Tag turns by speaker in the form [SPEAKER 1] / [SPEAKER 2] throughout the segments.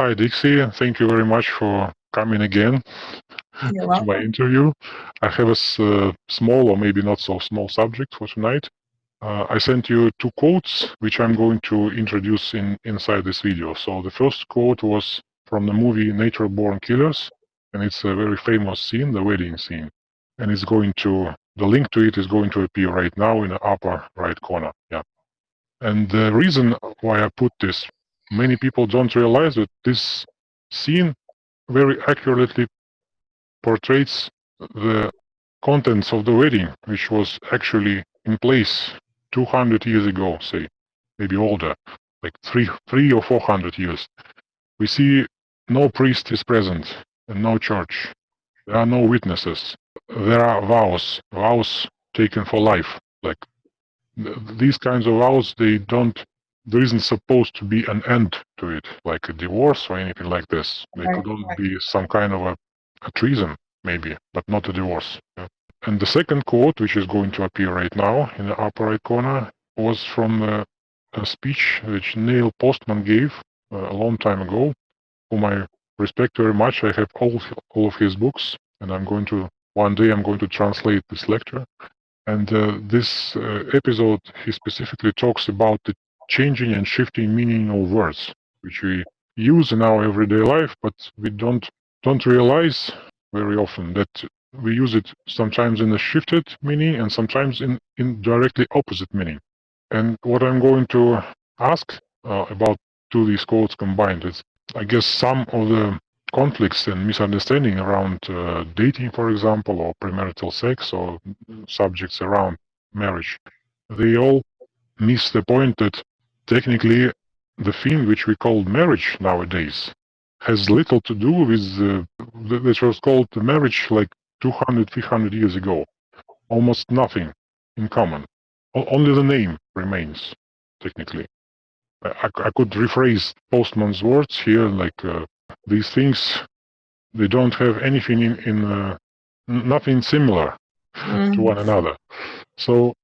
[SPEAKER 1] Hi, Dixie. Thank you very much for coming again
[SPEAKER 2] You're
[SPEAKER 1] to
[SPEAKER 2] welcome.
[SPEAKER 1] my interview. I have a uh, small or maybe not so small subject for tonight. Uh, I sent you two quotes, which I'm going to introduce in inside this video. So the first quote was from the movie Natural Born Killers, and it's a very famous scene, the wedding scene. And it's going to, the link to it is going to appear right now in the upper right corner. Yeah. And the reason why I put this, many people don't realize that this scene very accurately portrays the contents of the wedding, which was actually in place 200 years ago, say, maybe older, like three, three or 400 years. We see no priest is present and no church. There are no witnesses. There are vows, vows taken for life. Like th- these kinds of vows, they don't. There isn't supposed to be an end to it, like a divorce or anything like this. There
[SPEAKER 2] Right,
[SPEAKER 1] could only
[SPEAKER 2] right.
[SPEAKER 1] be some kind of a, a treason, maybe, but not a divorce. yeah. And the second quote, which is going to appear right now in the upper right corner, was from uh, a speech which Neil Postman gave uh, a long time ago, whom I respect very much. I have all all of his books, and I'm going to one day I'm going to translate this lecture. And uh, this uh, episode, he specifically talks about the changing and shifting meaning of words, which we use in our everyday life, but we don't don't realize very often that we use it sometimes in a shifted meaning and sometimes in in directly opposite meaning. And what I'm going to ask uh, about two these quotes combined is, I guess, some of the conflicts and misunderstanding around uh, dating, for example, or premarital sex, or subjects around marriage, they all miss the point that technically the thing which we call marriage nowadays has little to do with uh, th- which was called marriage like 200, 300 years ago. Almost nothing in common. O- only the name remains, technically. I, I- I could rephrase Postman's words here like uh, these things, they don't have anything in, in uh, nothing similar to
[SPEAKER 2] Mhm.
[SPEAKER 1] one another. So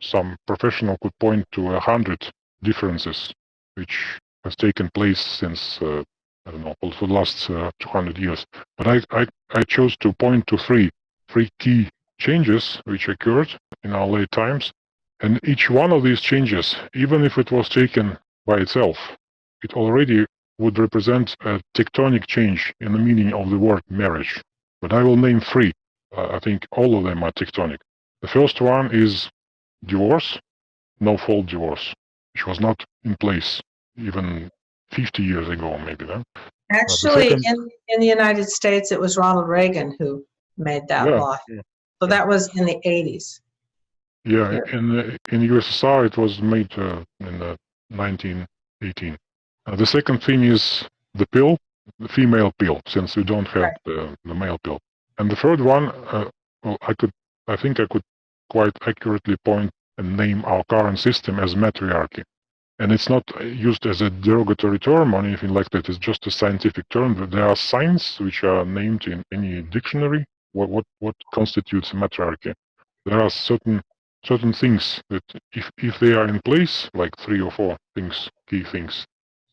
[SPEAKER 1] some professional could point to a hundred differences which has taken place since uh, I don't know for the last uh, 200 years. But I, I I chose to point to three three key changes which occurred in our late times, and each one of these changes, even if it was taken by itself, it already would represent a tectonic change in the meaning of the word marriage. But I will name three. Uh, I think all of them are tectonic. The first one is divorce, no fault divorce, which was not in place even 50 years ago, maybe then.
[SPEAKER 2] Actually,
[SPEAKER 1] second-
[SPEAKER 2] in, in the United States, it was Ronald Reagan who made that
[SPEAKER 1] Yeah,
[SPEAKER 2] law.
[SPEAKER 1] yeah.
[SPEAKER 2] So that was in the 80s.
[SPEAKER 1] Yeah,
[SPEAKER 2] Yeah.
[SPEAKER 1] in the- in USSR it was made uh, in uh, 1918. Uh, the second thing is the pill, the female pill, since we don't have
[SPEAKER 2] Right.
[SPEAKER 1] the, the male pill. And the third one, uh, well, I could, I think I could quite accurately point and name our current system as matriarchy. And it's not used as a derogatory term or anything like that. It's just a scientific term. There are signs which are named in any dictionary. What what what constitutes matriarchy? There are certain certain things that if if they are in place, like three or four things, key things,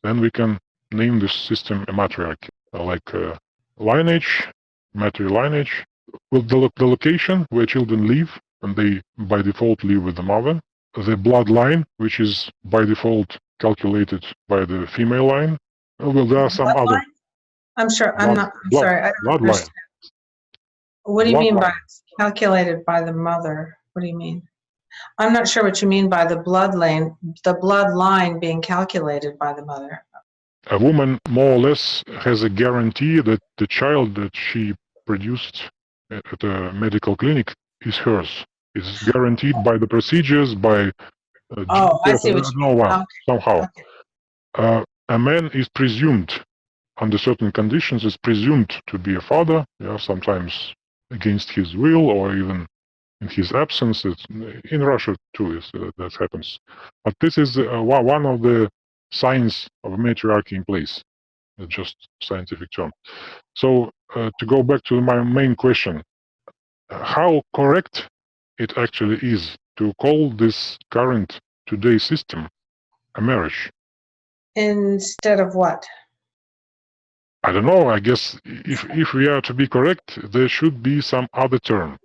[SPEAKER 1] then we can name this system a matriarchy, like uh, lineage, matrilineage, well, the, the location where children live, and they by default live with the mother, the bloodline, which is by default calculated by the female line. Uh, Well, there are some
[SPEAKER 2] What
[SPEAKER 1] other
[SPEAKER 2] line? I'm sure, I'm
[SPEAKER 1] Blood-
[SPEAKER 2] not, I'm
[SPEAKER 1] blood-
[SPEAKER 2] sorry, I don't understand. What do you mean by calculated by the mother? What do you mean? I'm not sure what you mean by the bloodline, the bloodline being calculated by the mother.
[SPEAKER 1] a woman more or less has a guarantee that the child that she produced at at a medical clinic is hers. It's guaranteed by the procedures, by uh,
[SPEAKER 2] Oh, I see what you
[SPEAKER 1] know
[SPEAKER 2] Okay,
[SPEAKER 1] somehow.
[SPEAKER 2] okay.
[SPEAKER 1] Uh, a man is presumed, under certain conditions, is presumed to be a father, yeah, sometimes against his will or even in his absence. It's, in Russia, too, is, uh, that happens. But this is uh, one one of the signs of a matriarchy in place. Just scientific term. So uh, to go back to my main question, uh, how correct it actually is to call this current today system a marriage?
[SPEAKER 2] Instead of what?
[SPEAKER 1] I don't know. I guess if if we are to be correct, there should be some other term,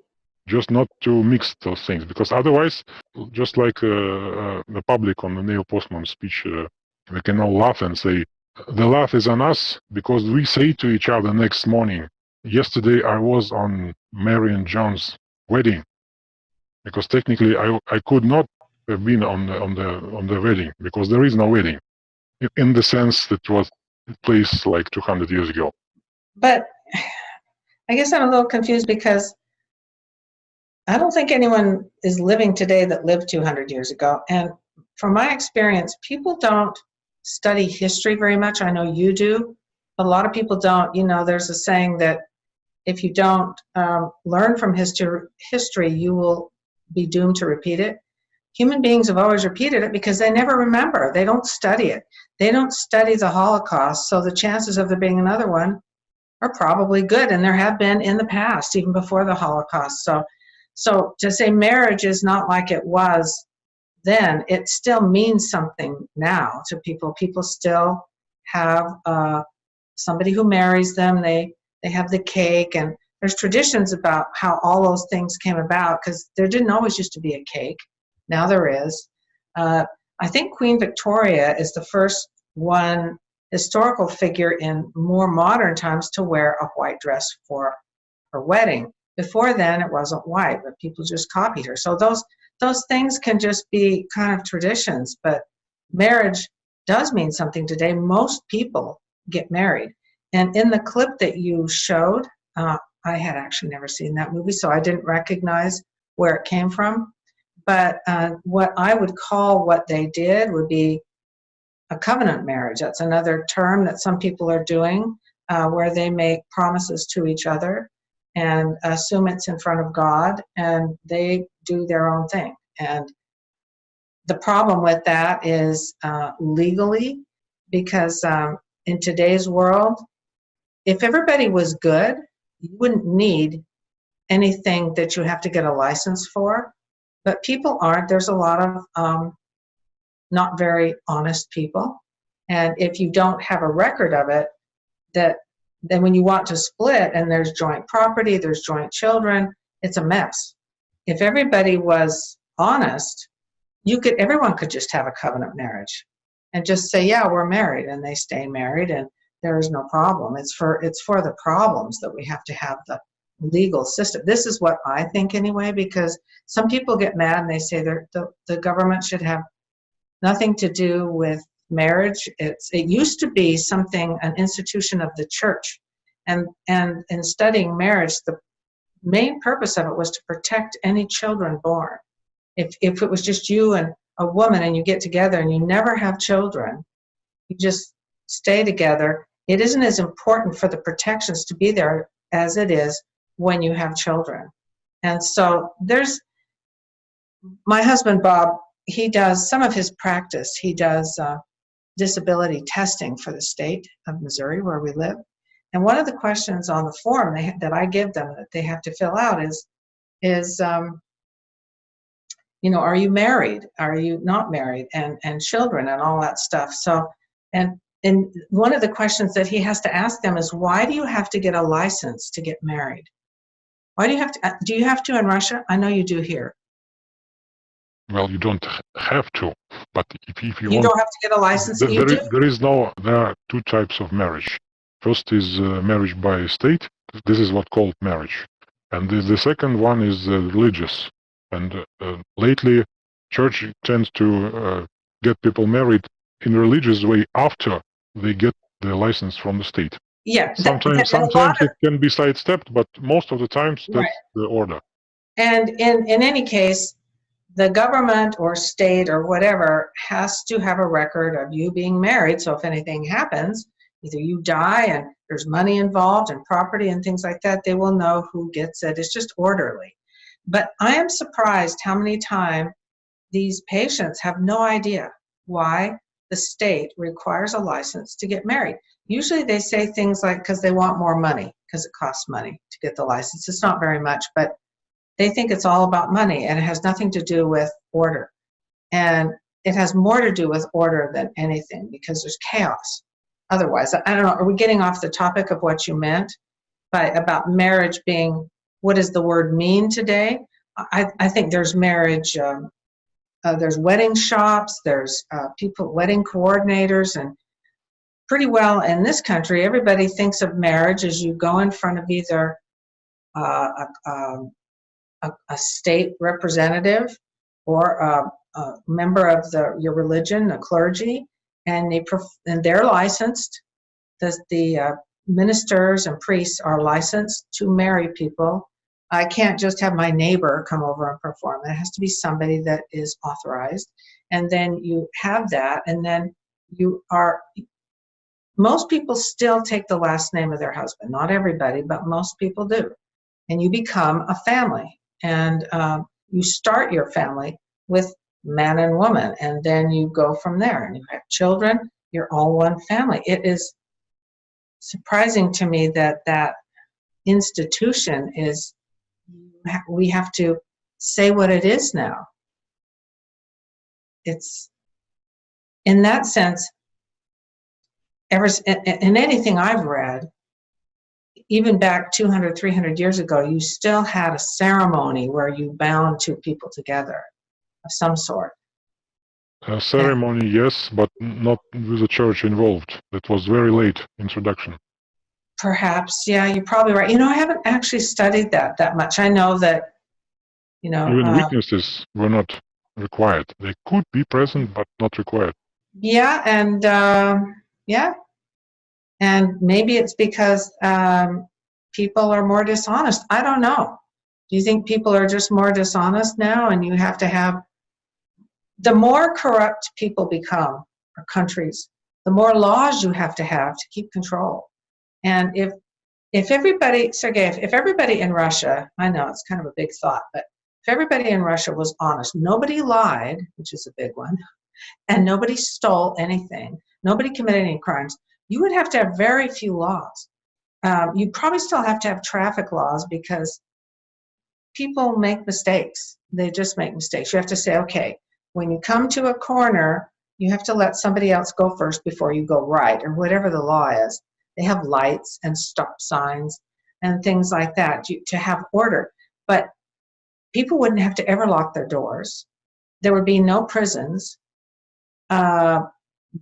[SPEAKER 1] just not to mix those things, because otherwise, just like uh, uh, the public on the Neil Postman speech, uh, we can all laugh and say, "The laugh is on us," because we say to each other next morning, "Yesterday I was on Mary and John's wedding," because technically I I could not have been on the on the on the wedding because there is no wedding, in- the sense that was place like 200 years ago.
[SPEAKER 2] But I guess I'm a little confused because I don't think anyone is living today that lived 200 years ago. And from my experience, people don't study history very much. I know you do, but a lot of people don't. You know, there's a saying that if you don't um, learn from history, history, you will be doomed to repeat it. Human beings have always repeated it because they never remember. They don't study it. They don't study the Holocaust, so the chances of there being another one are probably good, and there have been in the past, even before the Holocaust. So, so to say marriage is not like it was then, it still means something now to people. People still have uh, somebody who marries them. They they have the cake, and there's traditions about how all those things came about because there didn't always used to be a cake. Now there is. Uh, I think Queen Victoria is the first one historical figure in more modern times to wear a white dress for her wedding. Before then, it wasn't white, but people just copied her. So those those things can just be kind of traditions, but marriage does mean something today. Most people get married, and in the clip that you showed, uh, I had actually never seen that movie, so I didn't recognize where it came from. But uh, what I would call what they did would be a covenant marriage. That's another term that some people are doing uh, where they make promises to each other and assume it's in front of God and they do their own thing. And the problem with that is uh, legally, because um, in today's world, if everybody was good, you wouldn't need anything that you have to get a license for. But people aren't. There's a lot of um, not very honest people. And if you don't have a record of it, that then when you want to split and there's joint property, there's joint children, it's a mess. If everybody was honest, you could everyone could just have a covenant marriage and just say, yeah, we're married and they stay married and there is no problem. It's for it's for the problems that we have to have the legal system. This is what I think anyway, because some people get mad and they say the, the government should have nothing to do with marriage. It's it used to be something an institution of the church, and and in studying marriage, the main purpose of it was to protect any children born. If if it was just you and a woman and you get together and you never have children, you just stay together. It isn't as important for the protections to be there as it is when you have children. And so there's my husband Bob he does some of his practice. He does uh, disability testing for the state of Missouri, where we live. And one of the questions on the form they, that I give them that they have to fill out is, is um, you know, are you married? Are you not married? And and children and all that stuff. So, and and one of the questions that he has to ask them is, why do you have to get a license to get married? Why do you have to? Uh, do you have to in Russia? I know you do here.
[SPEAKER 1] Well, you don't have to, but if, if you,
[SPEAKER 2] You
[SPEAKER 1] want,
[SPEAKER 2] don't have to get a license.
[SPEAKER 1] there, there is, there is no. There are two types of marriage. First is uh, marriage by state. This is what called marriage, and the, the second one is uh, religious. And uh, uh, lately, church tends to uh, get people married in religious way after they get the license from the state.
[SPEAKER 2] Yeah.
[SPEAKER 1] Sometimes,
[SPEAKER 2] th- and a lot
[SPEAKER 1] sometimes it can be sidestepped, but most of the times that's
[SPEAKER 2] Right.
[SPEAKER 1] the order.
[SPEAKER 2] And in, in any case, the government or state or whatever has to have a record of you being married. So if anything happens, either you die and there's money involved and property and things like that, they will know who gets it. It's just orderly. But I am surprised how many times these patients have no idea why the state requires a license to get married. Usually they say things like because they want more money, because it costs money to get the license. It's not very much, but they think it's all about money and it has nothing to do with order. And it has more to do with order than anything because there's chaos. otherwise. I don't know, are we getting off the topic of what you meant by, about marriage being, what does the word mean today? I, I think there's marriage, um, uh, there's wedding shops, there's uh, people, wedding coordinators, and pretty well in this country, everybody thinks of marriage as you go in front of either uh, a, um, a, a state representative or a, a member of the your religion, a clergy, and they and they're licensed. The the uh, ministers and priests are licensed to marry people. I can't just have my neighbor come over and perform. It has to be somebody that is authorized, and then you have that, and then you are. Most people still take the last name of their husband. Not everybody, but most people do, and you become a family, and um, you start your family with man and woman, and then you go from there, and you have children. You're all one family. It is surprising to me that that institution is we have to say what it is now it's in that sense ever in, in anything i've read even back 200 300 years ago you still had a ceremony where you bound two people together of some sort
[SPEAKER 1] A ceremony, yes, but not with the church involved. That was very late introduction.
[SPEAKER 2] Perhaps yeah you're probably right you know i haven't actually studied that that much i know that you know
[SPEAKER 1] Even
[SPEAKER 2] uh,
[SPEAKER 1] witnesses were not required. They could be present, but not required.
[SPEAKER 2] Yeah, and um, yeah, and maybe it's because um, people are more dishonest. I don't know. Do you think people are just more dishonest now, and you have to have the more corrupt people become, or countries, the more laws you have to have to keep control. And if if everybody, Sergey, if, if everybody in Russia, I know it's kind of a big thought, but if everybody in Russia was honest, nobody lied, which is a big one, and nobody stole anything, nobody committed any crimes, you would have to have very few laws. Um, you'd probably still have to have traffic laws because people make mistakes. They just make mistakes. You have to say, okay, when you come to a corner, you have to let somebody else go first before you go right, or whatever the law is. They have lights and stop signs and things like that to have order. But people wouldn't have to ever lock their doors. There would be no prisons. Uh,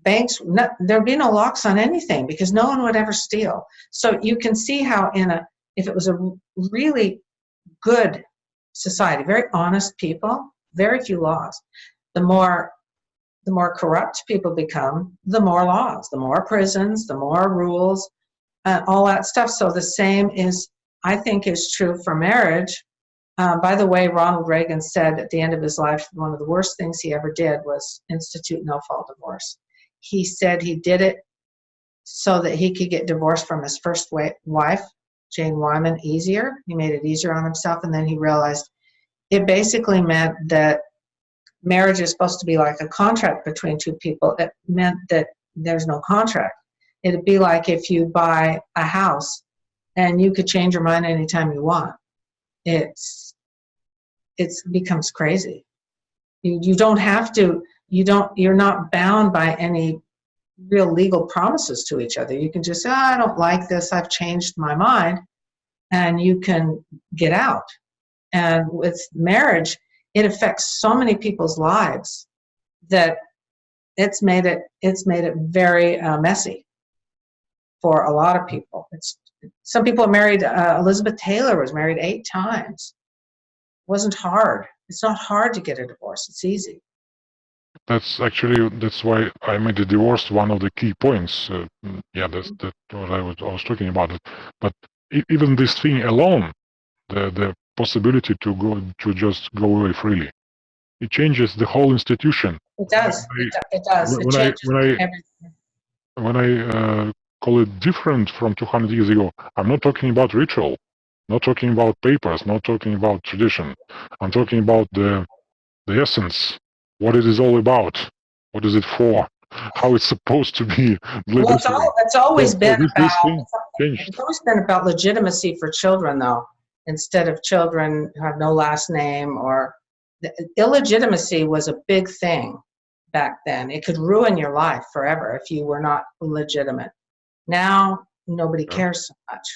[SPEAKER 2] banks, there'd be no locks on anything because no one would ever steal. So you can see how in a, if it was a really good society, very honest people, very few laws. The more, the more corrupt people become, the more laws, the more prisons, the more rules, uh, all that stuff. So the same is, I think, is true for marriage. Uh, by the way, Ronald Reagan said at the end of his life, one of the worst things he ever did was institute no fault divorce. He said he did it so that he could get divorced from his first wife, Jane Wyman, easier. He made it easier on himself, and then he realized it basically meant that marriage is supposed to be like a contract between two people. It meant that there's no contract. It'd be like if you buy a house and you could change your mind anytime you want. It's it's becomes crazy. You you don't have to. You don't. You're not bound by any real legal promises to each other. You can just say, oh, I don't like this. I've changed my mind, and you can get out. And with marriage, it affects so many people's lives that it's made it it's made it very uh, messy for a lot of people. It's some people are married. Uh, Elizabeth Taylor was married eight times. It wasn't hard. It's not hard to get a divorce. It's easy.
[SPEAKER 1] That's actually that's why I made the divorce one of the key points. Uh, yeah, that's that what I was I was talking about. But even this thing alone, the the possibility to go to just go away freely, it changes the whole institution.
[SPEAKER 2] It does.
[SPEAKER 1] I-
[SPEAKER 2] It, do- it does. It
[SPEAKER 1] when I
[SPEAKER 2] changes
[SPEAKER 1] when I
[SPEAKER 2] everything.
[SPEAKER 1] when I uh, call it different from 200 years ago, I'm not talking about ritual, not talking about papers, not talking about tradition. I'm talking about the the essence, what it is all about, what is it for, how it's supposed to be.
[SPEAKER 2] Well, it's, all, it's always
[SPEAKER 1] So- so
[SPEAKER 2] been
[SPEAKER 1] this- this
[SPEAKER 2] about.
[SPEAKER 1] changed.
[SPEAKER 2] It's always been about legitimacy for children, though, instead of children who have no last name or the illegitimacy was a big thing back then. It could ruin your life forever if you were not legitimate. Now, nobody cares so much.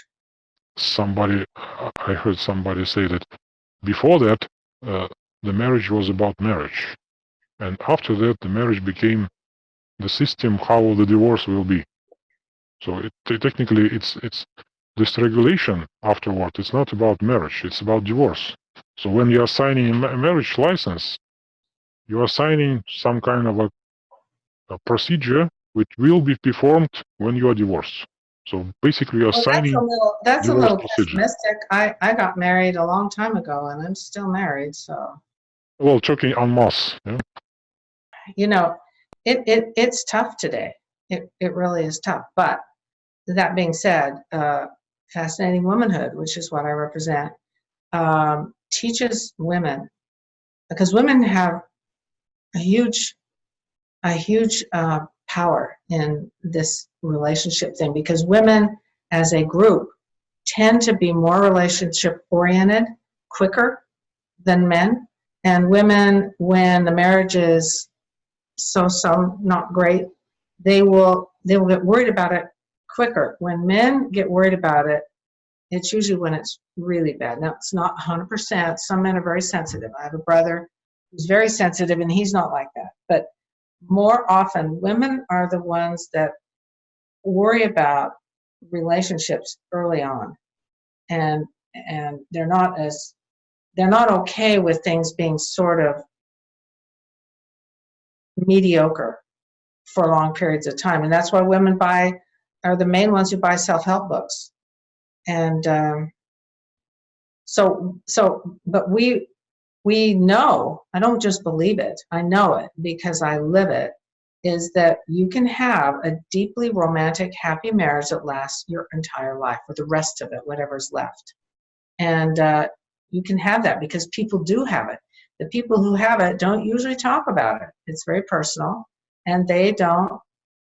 [SPEAKER 1] Somebody, I heard somebody say that before that, uh, the marriage was about marriage. And after that, the marriage became the system how the divorce will be. So it, technically, it's, it's this regulation afterward. It's not about marriage. It's about divorce. So when you are signing a marriage license, you are signing some kind of a, a procedure which will be performed when you are divorced. So basically, you are
[SPEAKER 2] Well, that's
[SPEAKER 1] signing.
[SPEAKER 2] a little, that's a little
[SPEAKER 1] procedure.
[SPEAKER 2] pessimistic. I, I got married a long time ago and I'm still married, so.
[SPEAKER 1] Well, talking en masse. Yeah?
[SPEAKER 2] you know, it, it it's tough today. It it really is tough. But that being said, uh, fascinating womanhood, which is what I represent, um, teaches women because women have a huge a huge uh, power in this relationship thing because women as a group tend to be more relationship oriented quicker than men. And women when the marriage is so so not great they will they will get worried about it quicker. When men get worried about it it's usually when it's really bad. Now it's not 100% some men are very sensitive. I have a brother who's very sensitive and he's not like that. But more often women are the ones that worry about relationships early on. And and they're not as they're not okay with things being sort of mediocre for long periods of time. And that's why women buy are the main ones who buy self-help books. And um, so so but we we know i don't just believe it i know it because i live it is that you can have a deeply romantic happy marriage that lasts your entire life or the rest of it whatever's left. And uh, you can have that because people do have it. The people who have it don't usually talk about it. It's very personal and they don't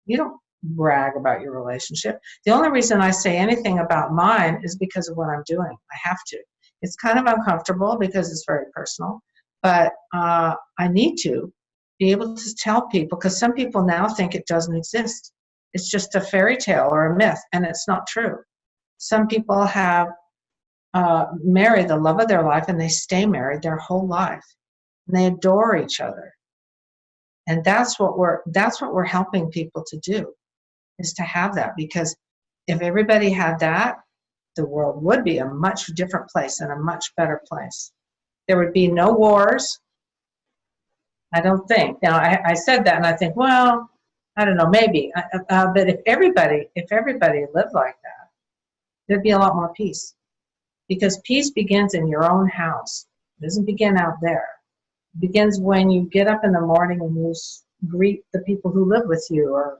[SPEAKER 2] you don't brag about your relationship. The only reason i say anything about mine is because of what i'm doing. I have to. It's kind of uncomfortable because it's very personal but uh, i need to be able to tell people because some people now think it doesn't exist. It's just a fairy tale or a myth and it's not true. Some people have uh, married the love of their life and they stay married their whole life. And they adore each other. And that's what we're that's what we're helping people to do is to have that because if everybody had that the world would be a much different place and a much better place. There would be no wars i don't think. Now i, I said that and i think well i don't know maybe. Uh, uh, but if everybody if everybody lived like that there'd be a lot more peace. Because peace begins in your own house. It doesn't begin out there. It begins when you get up in the morning and you greet the people who live with you or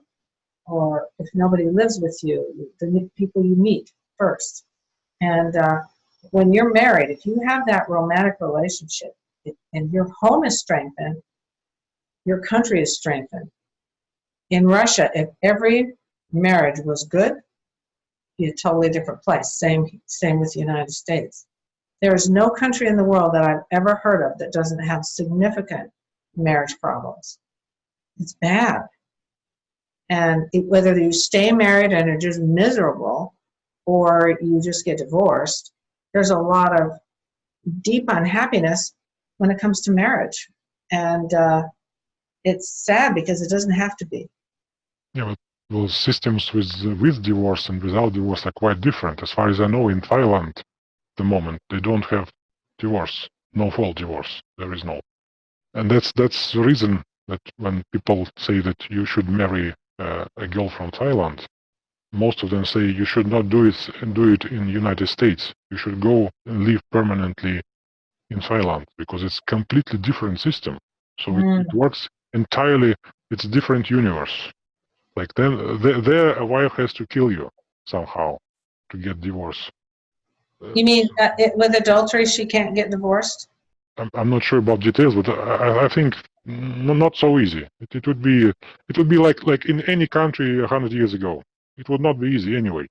[SPEAKER 2] or if nobody lives with you the people you meet first. And uh, when you're married if you have that romantic relationship and your home is strengthened your country is strengthened. In russia if every marriage was good be a totally different place. Same same with the united states. There is no country in the world that i've ever heard of that doesn't have significant marriage problems. It's bad and it, whether you stay married and are just miserable or you just get divorced there's a lot of deep unhappiness when it comes to marriage and uh, it's sad because it doesn't have to be
[SPEAKER 1] Yeah, those systems with with divorce and without divorce are quite different. As far as I know, in Thailand, the moment they don't have divorce, no fault divorce. There is no, and that's that's the reason that when people say that you should marry uh, a girl from Thailand, most of them say you should not do it and do it in United States. You should go and live permanently in Thailand because it's completely different system. So it, it works entirely. It's a different universe. Like then, there, there a wife has to kill you somehow to get divorce. Uh,
[SPEAKER 2] you mean it, with adultery she can't get divorced
[SPEAKER 1] I'm, I'm not sure about details, but I, I think not so easy. It, it would be it would be like like in any country a hundred years ago. It would not be easy anyway.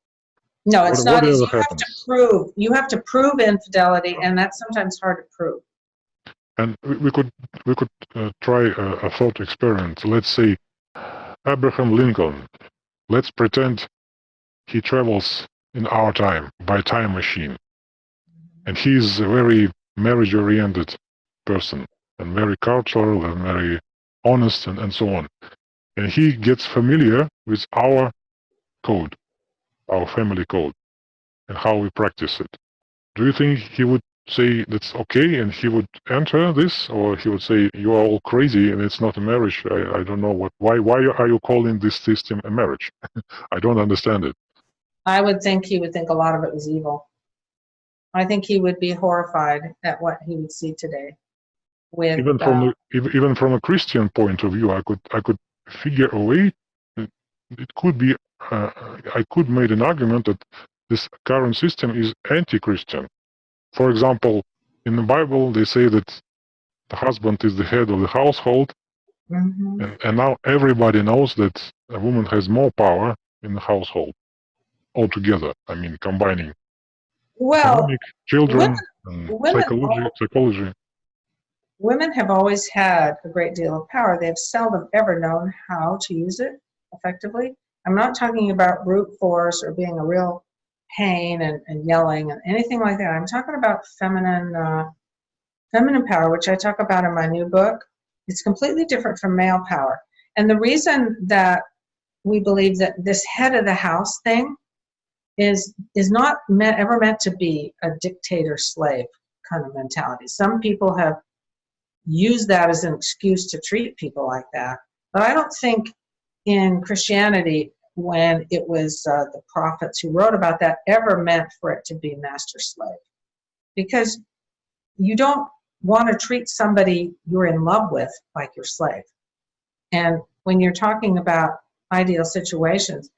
[SPEAKER 2] no it's
[SPEAKER 1] What-
[SPEAKER 2] not easy. you have to prove you have to prove infidelity and that's sometimes hard to prove
[SPEAKER 1] And we, we could we could uh, try a, a thought experiment. Let's say Abraham Lincoln. Let's pretend he travels in our time by time machine, and he's a very marriage-oriented person and very cultural and very honest and, and so on. And he gets familiar with our code, our family code, and how we practice it. Do you think he would say that's okay and he would enter this, or he would say you are all crazy and it's not a marriage? I, I don't know what. Why why are you calling this system a marriage? I don't understand it.
[SPEAKER 2] I would think he would think a lot of it was evil. I think he would be horrified at what he would see today. With
[SPEAKER 1] Even from
[SPEAKER 2] uh,
[SPEAKER 1] a, even from a Christian point of view, I could I could figure a way. It, could be uh, I could make an argument that this current system is anti-Christian. For example, in the Bible, they say that the husband is the head of the household,
[SPEAKER 2] mhm.
[SPEAKER 1] and, and now everybody knows that a woman has more power in the household altogether. I mean, combining
[SPEAKER 2] well,
[SPEAKER 1] economic, children,
[SPEAKER 2] women- women
[SPEAKER 1] psychology. Psychology.
[SPEAKER 2] women have always had a great deal of power. They've seldom ever known how to use it effectively. I'm not talking about brute force or being a real pain and, and yelling and anything like that. I'm talking about feminine, uh, feminine power, which I talk about in my new book. It's completely different from male power. And the reason that we believe that this head of the house thing is is not meant, ever meant to be a dictator slave kind of mentality. Some people have used that as an excuse to treat people like that. But I don't think in Christianity, when it was uh, the prophets who wrote about that, ever meant for it to be master slave. Because you don't want to treat somebody you're in love with like your slave. And when you're talking about ideal situations,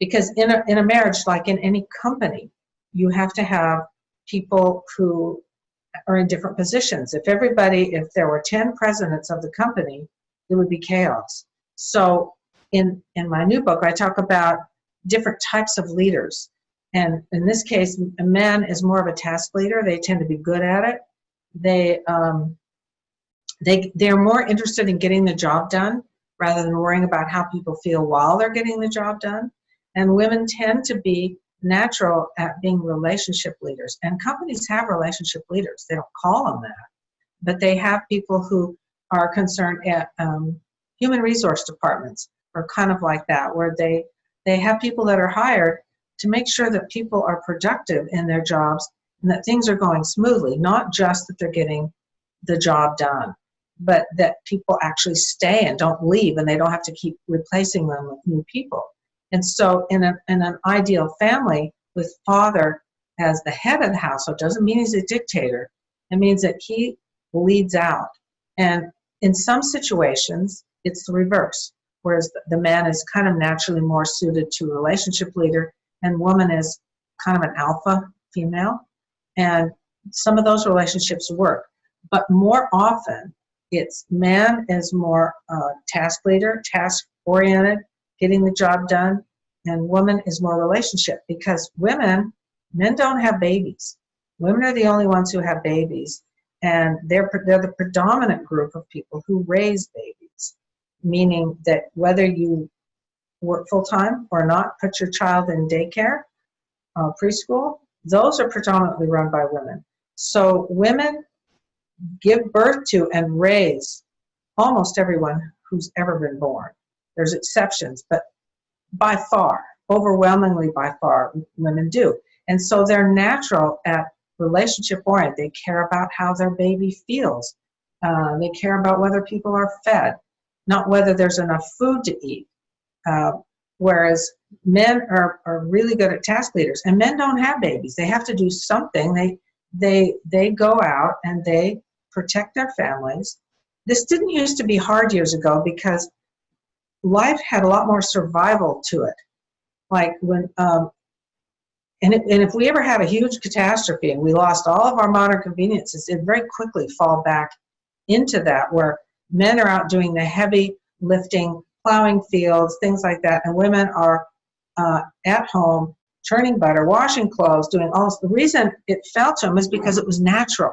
[SPEAKER 2] because in a, in a marriage, like in any company, you have to have people who are in different positions. If everybody, if there were 10 presidents of the company, it would be chaos. So in, in my new book, I talk about different types of leaders. And in this case, a man is more of a task leader. They tend to be good at it. They, um, they, they're more interested in getting the job done rather than worrying about how people feel while they're getting the job done. And women tend to be natural at being relationship leaders. And companies have relationship leaders. They don't call them that, but they have people who are concerned at um, human resource departments or kind of like that, where they they have people that are hired to make sure that people are productive in their jobs and that things are going smoothly, not just that they're getting the job done, but that people actually stay and don't leave and they don't have to keep replacing them with new people. And so in, a, in an ideal family with father as the head of the household doesn't mean he's a dictator. It means that he leads out. And in some situations, it's the reverse, whereas the- man is kind of naturally more suited to relationship leader and woman is kind of an alpha female. And some of those relationships work. But more often, it's man is more uh, task leader, task oriented, getting the job done, and woman is more relationship because women, men don't have babies. Women are the only ones who have babies, and they're they're the predominant group of people who raise babies, meaning that whether you work full time or not, put your child in daycare, uh, preschool, those are predominantly run by women. So women give birth to and raise almost everyone who's ever been born. There's exceptions, but by far, overwhelmingly by far, women do. And so they're natural at relationship oriented. They care about how their baby feels. Uh, they care about whether people are fed, not whether there's enough food to eat. Uh, whereas men are, are really good at task leaders, and men don't have babies. They have to do something. They they they go out and they protect their families. This didn't used to be hard years ago because life had a lot more survival to it. Like when, um, and, it, and if we ever had a huge catastrophe and we lost all of our modern conveniences, it very quickly fall back into that where men are out doing the heavy lifting, plowing fields, things like that, and women are uh, at home churning butter, washing clothes, doing all this. The reason it fell to them is because it was natural.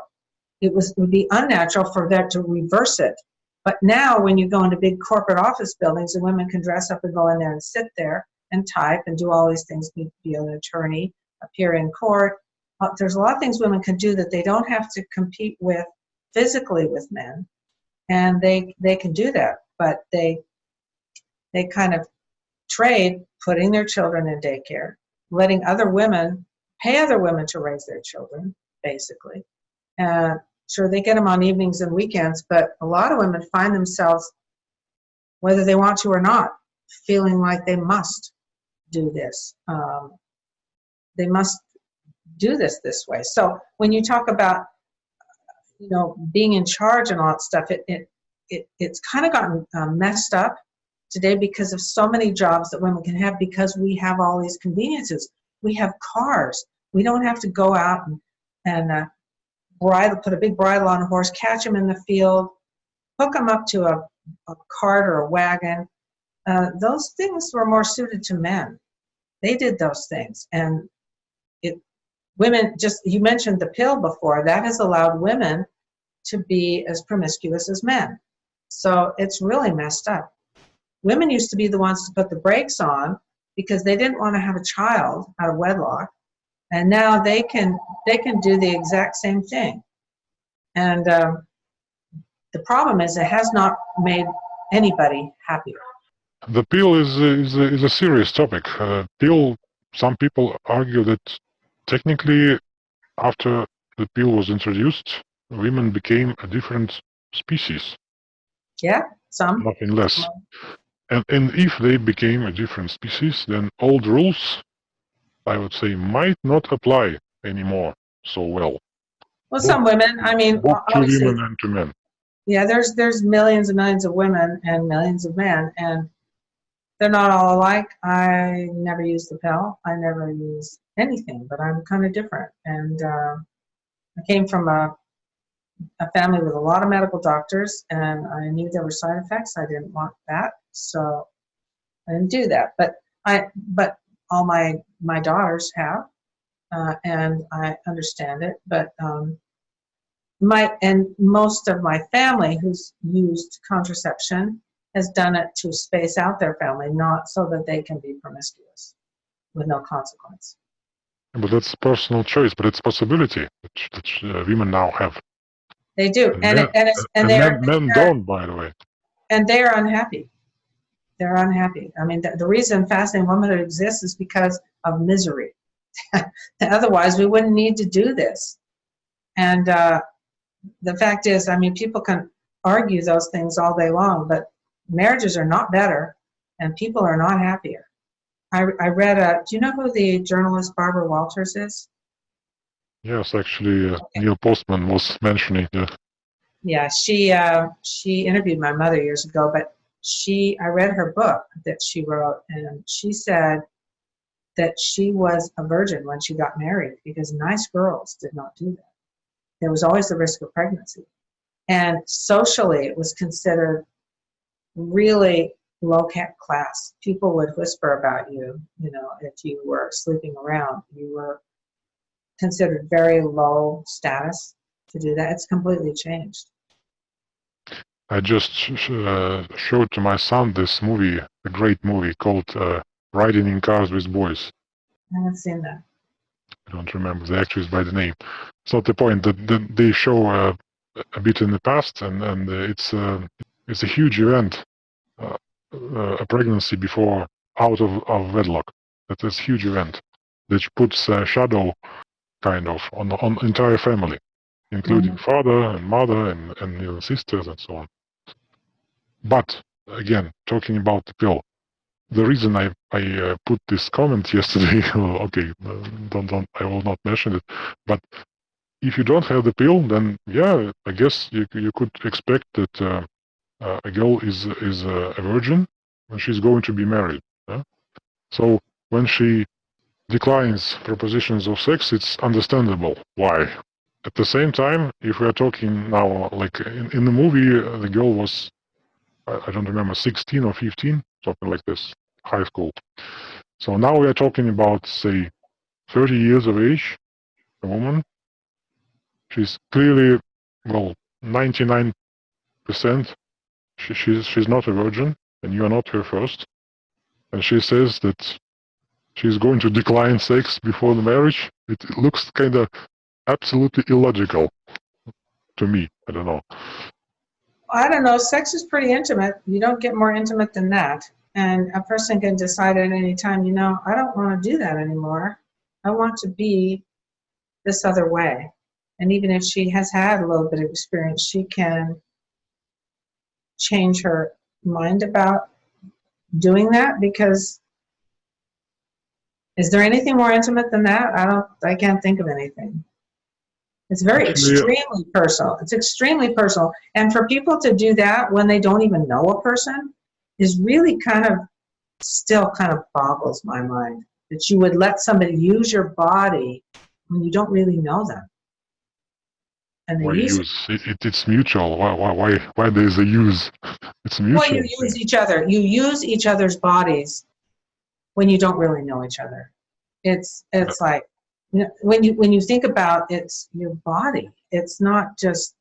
[SPEAKER 2] it was, it would be unnatural for that to reverse it. But now when you go into big corporate office buildings and women can dress up and go in there and sit there and type and do all these things, be, be an attorney, appear in court. Uh, there's a lot of things women can do that they don't have to compete with physically with men. And they, they can do that, but they, they kind of trade putting their children in daycare, letting other women pay other women to raise their children, basically. Uh, sure, they get them on evenings and weekends, but a lot of women find themselves, whether they want to or not, feeling like they must do this. Um, they must do this this way. So when you talk about, you know, being in charge and all that stuff, it, it, it it's kind of gotten uh, messed up today because of so many jobs that women can have because we have all these conveniences. We have cars. We don't have to go out and, and uh, bridle, put a big bridle on a horse, catch them in the field, hook them up to a, a cart or a wagon. Uh, those things were more suited to men. They did those things. And it, women, just, you mentioned the pill before, that has allowed women to be as promiscuous as men. So it's really messed up. Women used to be the ones to put the brakes on because they didn't want to have a child out of wedlock and now they can they can do the exact same thing and um, the problem is it has not made anybody happier
[SPEAKER 1] The pill is a, is a, is a serious topic. Uh, pill. Some people argue that technically, after the pill was introduced, women became a different species,
[SPEAKER 2] yeah some
[SPEAKER 1] nothing less. And and if they became a different species, then old rules, I would say, might not apply anymore so well.
[SPEAKER 2] well some women i mean
[SPEAKER 1] to women and to men.
[SPEAKER 2] yeah there's there's millions and millions of women and millions of men and they're not all alike. I never use the pill. I never use anything but i'm kind of different. And uh, i came from a a family with a lot of medical doctors and i knew there were side effects. I didn't want that so i didn't do that. But i but all my my daughters have uh, and i understand it but um, my and most of my family who's used contraception has done it to space out their family not so that they can be promiscuous with no consequence
[SPEAKER 1] But that's personal choice, but it's possibility that, that uh, women now have.
[SPEAKER 2] they do
[SPEAKER 1] And
[SPEAKER 2] and
[SPEAKER 1] men-
[SPEAKER 2] and, and
[SPEAKER 1] And
[SPEAKER 2] they're
[SPEAKER 1] men, men don't, by the way.
[SPEAKER 2] and they're unhappy. They're unhappy. I mean, the, the reason fascinating womanhood exists is because of misery. Otherwise, we wouldn't need to do this. And uh, the fact is, I mean, people can argue those things all day long, but marriages are not better, and people are not happier. I, I read a. Do you know who the journalist Barbara Walters is?
[SPEAKER 1] Yes, actually, uh, Neil Postman was mentioning the
[SPEAKER 2] Yeah, she uh, she interviewed my mother years ago, but she I read her book that she wrote, and she said that she was a virgin when she got married because nice girls did not do that. There was always the risk of pregnancy, and socially it was considered really low class. People would whisper about you, you know, if you were sleeping around, you were considered very low status to do that. It's completely changed.
[SPEAKER 1] I just uh, showed to my son this movie, a great movie called uh, Riding in Cars with Boys.
[SPEAKER 2] I haven't seen that.
[SPEAKER 1] I don't remember the actress by the name. It's not the point. That the, they show uh, a bit in the past, and and uh, it's uh, it's a huge event, uh, uh, a pregnancy before out of, of wedlock. That is a huge event that puts a shadow, kind of, on the on entire family, including father and mother and and you know, sisters and so on. But again, talking about the pill, the reason I I uh, put this comment yesterday, okay, uh, don't don't I will not mention it, but if you don't have the pill, then yeah, I guess you you could expect that uh, uh, a girl is is uh, a virgin when she's going to be married. yeah? So when she declines propositions of sex, it's understandable why. At the same time, if we are talking now, like in, in the movie, uh, the girl was, I, I don't remember, 16 or 15, something like this, high school. So now we are talking about, say, 30 years of age, a woman. She's clearly well, 99% she, she's, she's not a virgin and you are not her first. And she says that she's going to decline sex before the marriage. It looks kind of absolutely illogical to me. I don't know.
[SPEAKER 2] I don't know. Sex is pretty intimate. You don't get more intimate than that. And a person can decide at any time, you know, I don't want to do that anymore. I want to be this other way. And even if she has had a little bit of experience, she can change her mind about doing that because is there anything more intimate than that? I don't, I can't think of anything. It's very
[SPEAKER 1] uh,
[SPEAKER 2] extremely personal. It's extremely personal. And for people to do that when they don't even know a person is really kind of, still kind of boggles my mind. That you would let somebody use your body when you don't really know them. And they
[SPEAKER 1] Why
[SPEAKER 2] use
[SPEAKER 1] use? It, it, it's mutual. Why, why, why, why there's a use? It's mutual.
[SPEAKER 2] Well, you use each other. You use each other's bodies when you don't really know each other. It's it's like you know, when you when you think about it's your body. It's not just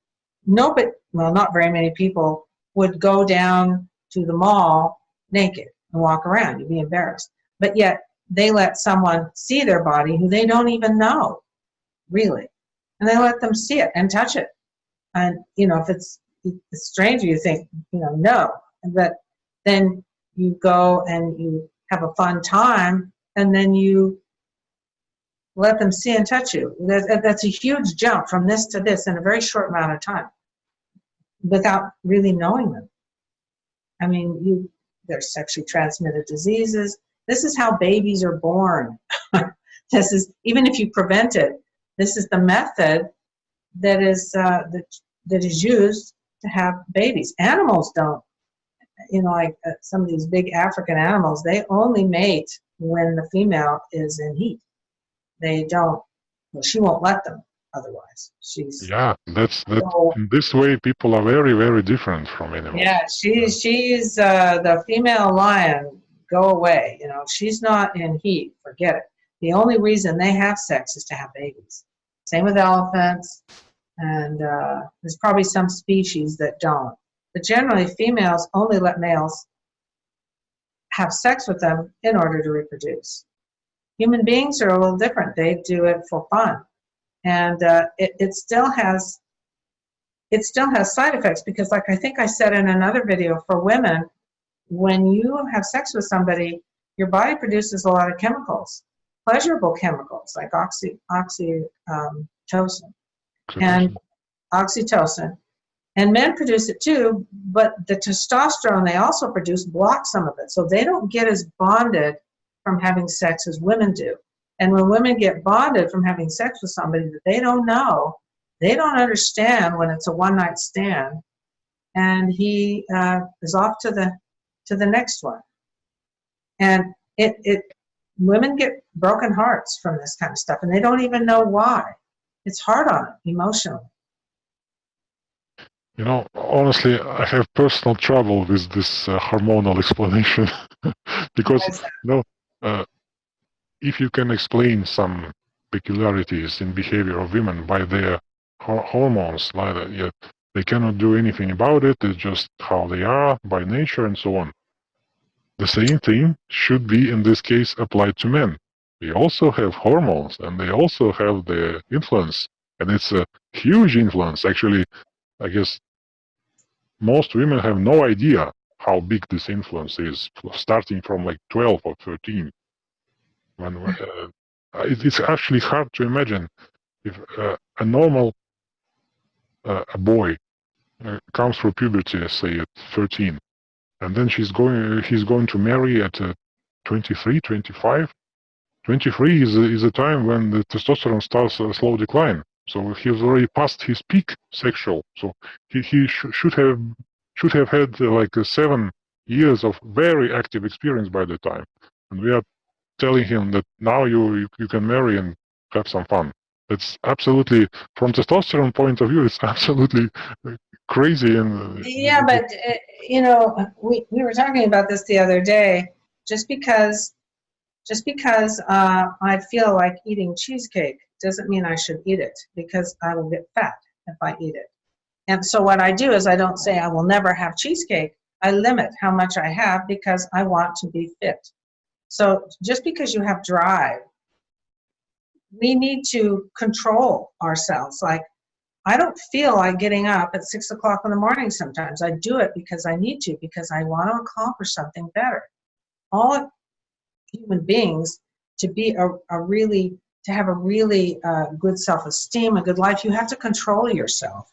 [SPEAKER 2] no, but well, not very many people would go down to the mall naked and walk around. You'd be embarrassed. But yet they let someone see their body who they don't even know, really, and they let them see it and touch it. And you know, if it's a stranger, you think, you know, no. But then you go and you have a fun time, and then you let them see and touch you. That's a huge jump from this to this in a very short amount of time without really knowing them. I mean, you there's sexually transmitted diseases. This is how babies are born. this is even if you prevent it. This is the method that is uh, that that is used to have babies. Animals don't. You know, like uh, some of these big African animals, they only mate when the female is in heat. They don't. Well, she won't let them otherwise. She's
[SPEAKER 1] Yeah, that's that.
[SPEAKER 2] So-
[SPEAKER 1] In this way, people are very, very different from animals.
[SPEAKER 2] yeah. She's she's uh, the female lion. Go away. You know, she's not in heat. Forget it. The only reason they have sex is to have babies. Same with elephants, and uh, there's probably some species that don't. But generally, females only let males have sex with them in order to reproduce. Human beings are a little different. They do it for fun, and uh, it, it still has it still has side effects because, like I think I said in another video, for women, when you have sex with somebody, your body produces a lot of chemicals, pleasurable chemicals like oxy oxytocin and oxytocin. And men produce it too, but the testosterone they also produce blocks some of it. So they don't get as bonded from having sex as women do. And when women get bonded from having sex with somebody that they don't know, they don't understand when it's a one night stand and he uh, is off to the to the next one. And it, it women get broken hearts from this kind of stuff and they don't even know why. It's hard on them emotionally.
[SPEAKER 1] You know, honestly, I have personal trouble with this uh, hormonal explanation because
[SPEAKER 2] is that?
[SPEAKER 1] uh, if you can explain some peculiarities in behavior of women by their hormones, like that, yet they cannot do anything about it. It's just how they are by nature and so on. The same thing should be in this case applied to men. They also have hormones and they also have the influence, and it's a huge influence. Actually, I guess most women have no idea how big this influence is, starting from like 12 or 13 when uh, it's actually hard to imagine if uh, a normal uh, a boy uh, comes through puberty, say at 13, and then she's going, he's going to marry at uh, 23, 25. 23 is a, is a time when the testosterone starts a slow decline. So he's already past his peak sexual. So he, he sh should have should have had uh, like uh, seven years of very active experience by the time. And we are telling him that now you, you, you can marry and have some fun. It's absolutely, from testosterone point of view, it's absolutely crazy. And uh,
[SPEAKER 2] Yeah, but uh, you know, we, we were talking about this the other day. Just because, just because uh, I feel like eating cheesecake doesn't mean I should eat it because I will get fat if I eat it. And so what I do is I don't say I will never have cheesecake. I limit how much I have because I want to be fit. So just because you have drive, we need to control ourselves. Like, I don't feel like getting up at six o'clock in the morning sometimes. I do it because I need to, because I want to accomplish something better. All human beings to be a, a really, to have a really uh, good self-esteem, a good life, you have to control yourself.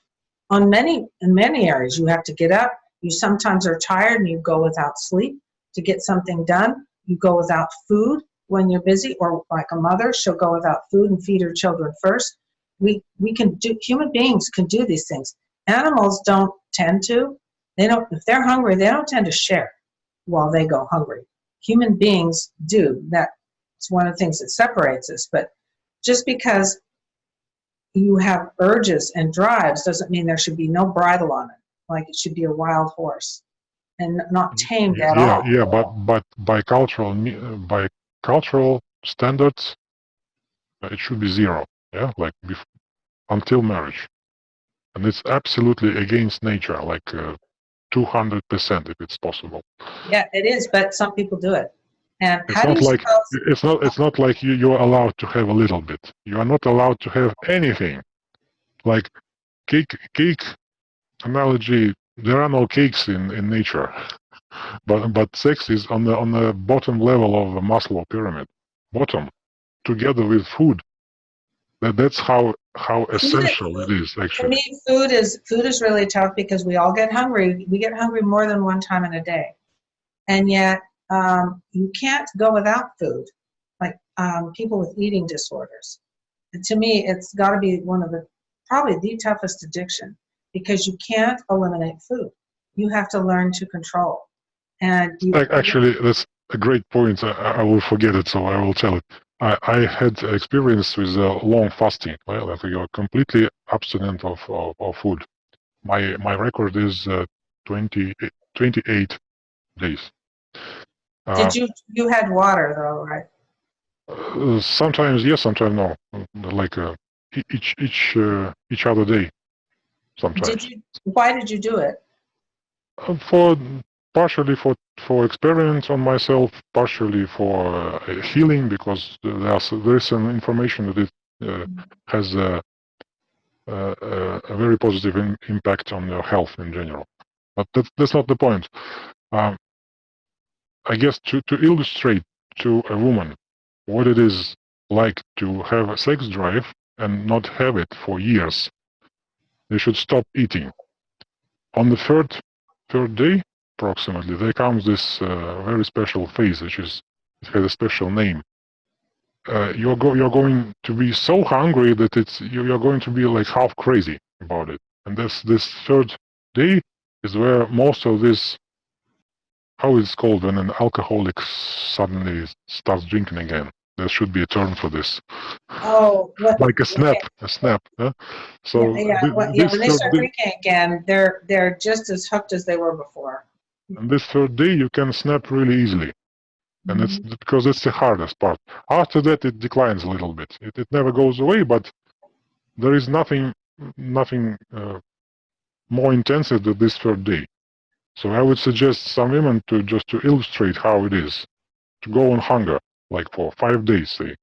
[SPEAKER 2] On many, in many areas, you have to get up. You sometimes are tired and you go without sleep to get something done. You go without food when you're busy, or like a mother, she'll go without food and feed her children first. We, we can do, human beings can do these things. Animals don't tend to. They don't, if they're hungry, they don't tend to share while they go hungry. Human beings do. That's one of the things that separates us. But just because you have urges and drives doesn't mean there should be no bridle on it. Like it should be a wild horse and not tamed at
[SPEAKER 1] yeah,
[SPEAKER 2] all.
[SPEAKER 1] yeah, but but by cultural uh, by cultural standards, uh, it should be zero. Yeah, like bef- until marriage, and it's absolutely against nature, like two hundred percent if it's possible.
[SPEAKER 2] Yeah, it is, but some people do it. And
[SPEAKER 1] It's not like it's not it's not like you you're allowed to have a little bit. You are not allowed to have anything. Like cake cake analogy. There are no cakes in in nature, but but sex is on the on the bottom level of the Maslow pyramid, bottom, together with food. That that's how how essential it is actually.
[SPEAKER 2] me, food is, food is really tough because we all get hungry. We get hungry more than one time in a day. And yet, um, you can't go without food, like um, people with eating disorders. And to me, it's got to be one of the, probably the toughest addiction because you can't eliminate food. You have to learn to control. And you,
[SPEAKER 1] Actually, that's a great point. I, I will forget it, so I will tell it. I, I had experience with uh, long fasting, well, that you're completely abstinent of, of, of food. My my record is uh, 20, 28 days. Uh,
[SPEAKER 2] did you, you had water though, right?
[SPEAKER 1] uh, sometimes yes, sometimes no. Like uh, each each uh, each other day. Sometimes
[SPEAKER 2] Did you, why did you do it?
[SPEAKER 1] Uh, for partially for for experiment on myself, partially for uh, healing because there's there is some information that it uh, has a, a, a- very positive in, impact on your health in general. But that's that's not the point. Um, I guess to to illustrate to a woman what it is like to have a sex drive and not have it for years, they should stop eating. On the third third day, approximately, there comes this uh, very special phase, which is it has a special name. Uh, you're go you're going to be so hungry that it's you- you're going to be like half crazy about it. And this this third day is where most of this how it's called when an alcoholic suddenly starts drinking again. There should be a term for this,
[SPEAKER 2] Oh, what,
[SPEAKER 1] like a snap, a snap. Yeah? So
[SPEAKER 2] yeah, yeah,
[SPEAKER 1] thi-
[SPEAKER 2] well, yeah,
[SPEAKER 1] this
[SPEAKER 2] when they start
[SPEAKER 1] day-
[SPEAKER 2] drinking again, they're, they're just as hooked as they were before.
[SPEAKER 1] And this third day, you can snap really easily. And it's
[SPEAKER 2] Mm-hmm.
[SPEAKER 1] because it's the hardest part. After that, it declines a little bit. It, it never goes away, but there is nothing, nothing uh, more intensive than this third day. So I would suggest some women to just to illustrate how it is to go on hunger, like for five days, say.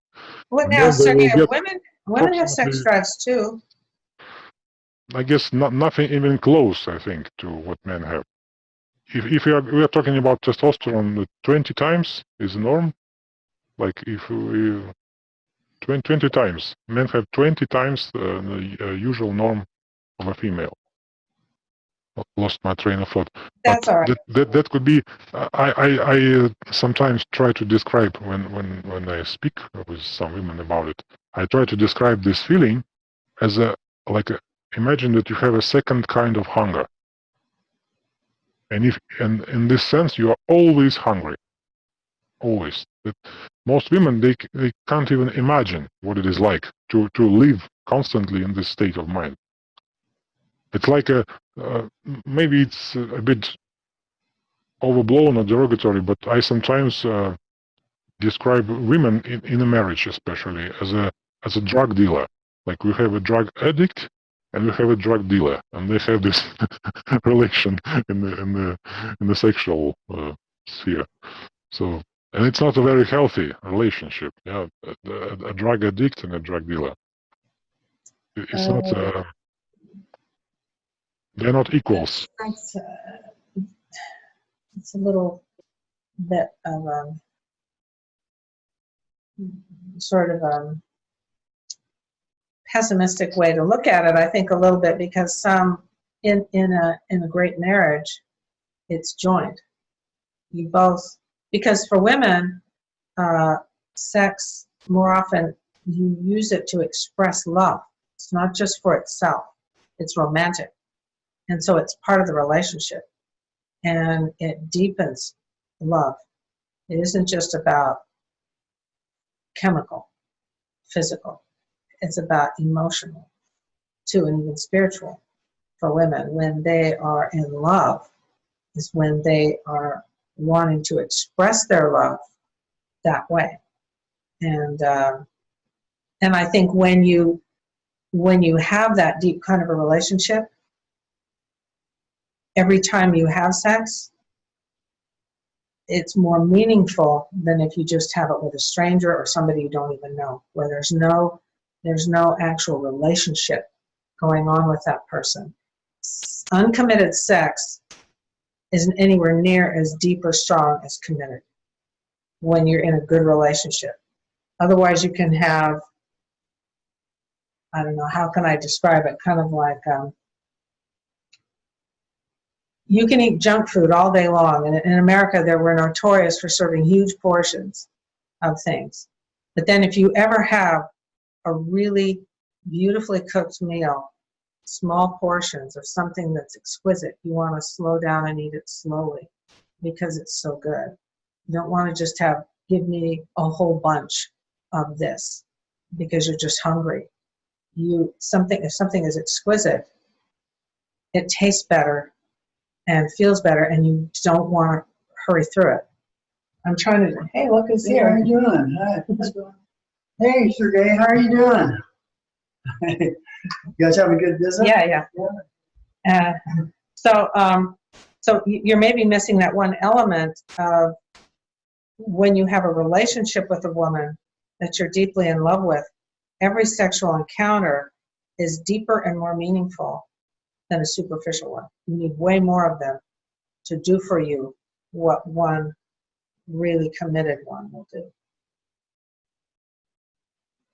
[SPEAKER 2] Well, now, Sergey, women, women have sex drives too.
[SPEAKER 1] I guess not, nothing even close, I think, to what men have. If, if we, are, we are talking about testosterone, uh, 20 times is the norm. Like if we, 20, 20 times, men have 20 times uh, the uh, usual norm of a female. Lost my train of thought.
[SPEAKER 2] That's
[SPEAKER 1] But
[SPEAKER 2] all right.
[SPEAKER 1] That, that, that could be, I, I, I uh, sometimes try to describe when, when, when I speak with some women about it, I try to describe this feeling as a, like a, imagine that you have a second kind of hunger. And if, and in this sense, you are always hungry. Always. That most women, they, they can't even imagine what it is like to, to live constantly in this state of mind. It's like a, uh, maybe it's a bit overblown or derogatory, but I sometimes uh, describe women in, in a marriage, especially as a as a drug dealer. Like we have a drug addict, and we have a drug dealer, and they have this relation in the in the in the sexual uh, sphere. So, and it's not a very healthy relationship. Yeah, a, a, a drug addict and a drug dealer. It's not.
[SPEAKER 2] Uh,
[SPEAKER 1] Uh, they're not equals.
[SPEAKER 2] That's, uh, it's a little bit of um, sort of um, pessimistic way to look at it. I think a little bit because some in in a in a great marriage, it's joint. You both because for women, uh, sex more often you use it to express love. It's not just for itself. It's romantic. And so it's part of the relationship and it deepens love. It isn't just about chemical, physical, it's about emotional too, and even spiritual for women. When they are in love, is when they are wanting to express their love that way. And uh, and I think when you when you have that deep kind of a relationship, every time you have sex, it's more meaningful than if you just have it with a stranger or somebody you don't even know, where there's no there's no actual relationship going on with that person. Uncommitted sex isn't anywhere near as deep or strong as committed when you're in a good relationship. Otherwise, you can have I don't know how can I describe it, kind of like um, you can eat junk food all day long. And in America, they were notorious for serving huge portions of things. But then, if you ever have a really beautifully cooked meal, small portions of something that's exquisite, you want to slow down and eat it slowly because it's so good. You don't want to just have, give me a whole bunch of this because you're just hungry. You something if something is exquisite, it tastes better and feels better, and you don't want to hurry through it. I'm trying to. Hey, look who's
[SPEAKER 3] Hey, how
[SPEAKER 2] here.
[SPEAKER 3] you doing? Hi. Hey, Sergey, how are you doing? you guys have a good visit?
[SPEAKER 2] Yeah, yeah. Uh, so, um, so you're maybe missing that one element of when you have a relationship with a woman that you're deeply in love with. Every sexual encounter is deeper and more meaningful than a superficial one. You need way more of them to do for you what one really committed one will do.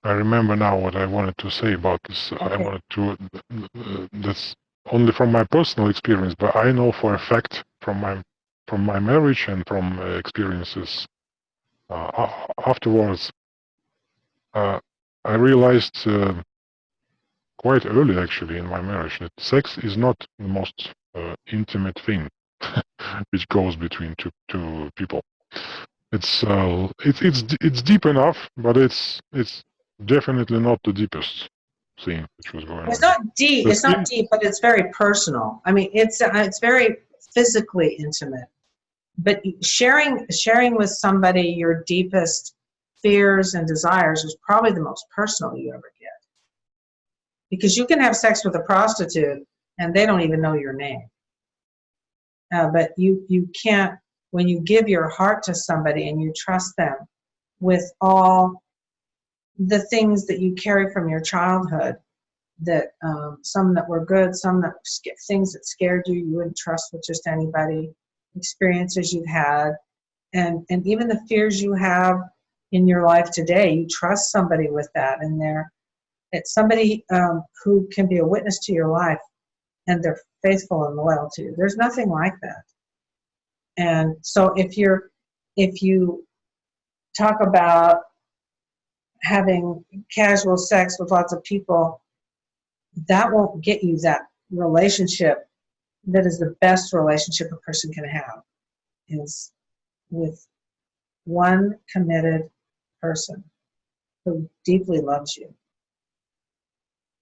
[SPEAKER 1] I remember now what I wanted to say about this. I wanted to. Uh, that's only from my personal experience, but I know for a fact from my from my marriage and from uh, experiences uh, afterwards. Uh, I realized uh, quite early, actually, in my marriage, that sex is not the most uh, intimate thing which goes between two two people. It's uh, it's it's it's deep enough, but it's it's definitely not the deepest thing which was going
[SPEAKER 2] It's
[SPEAKER 1] on.
[SPEAKER 2] not deep. It's not deep, but it's very personal. I mean, it's uh, it's very physically intimate. But sharing sharing with somebody your deepest fears and desires is probably the most personal you ever. Because you can have sex with a prostitute and they don't even know your name. Uh, but you you can't when you give your heart to somebody and you trust them with all the things that you carry from your childhood that um, some that were good, some that things that scared you, you wouldn't trust with just anybody, experiences you've had, and and even the fears you have in your life today. You trust somebody with that, and they're it's somebody um, who can be a witness to your life, and they're faithful and loyal to you. There's nothing like that. And so if you're if you talk about having casual sex with lots of people that won't get you that relationship that is the best relationship a person can have is with one committed person who deeply loves you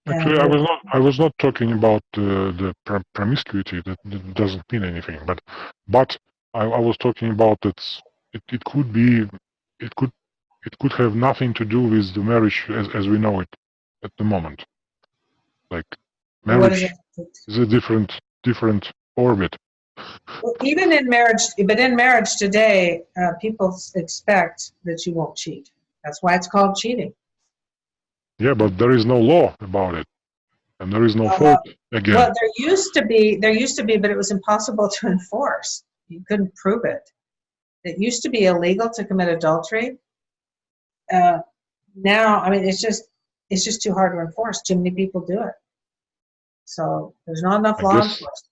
[SPEAKER 1] Actually, I was not. I was not talking about uh, the promiscuity. That, that doesn't mean anything. But, but I, I was talking about that. It, it could be. It could. It could have nothing to do with the marriage as as we know it at the moment. Like Marriage is a different different orbit.
[SPEAKER 2] Well, Even in marriage, but in marriage today, uh, people expect that you won't cheat. That's why it's called cheating.
[SPEAKER 1] Yeah, but there is no law about it, and there is no
[SPEAKER 2] Uh,
[SPEAKER 1] fault again.
[SPEAKER 2] Well, there used to be, there used to be, but it was impossible to enforce. You couldn't prove it. It used to be illegal to commit adultery. Uh, now, I mean, it's just, it's just too hard to enforce. Too many people do it. So there's not enough
[SPEAKER 1] I
[SPEAKER 2] law
[SPEAKER 1] guess-
[SPEAKER 2] enforcement.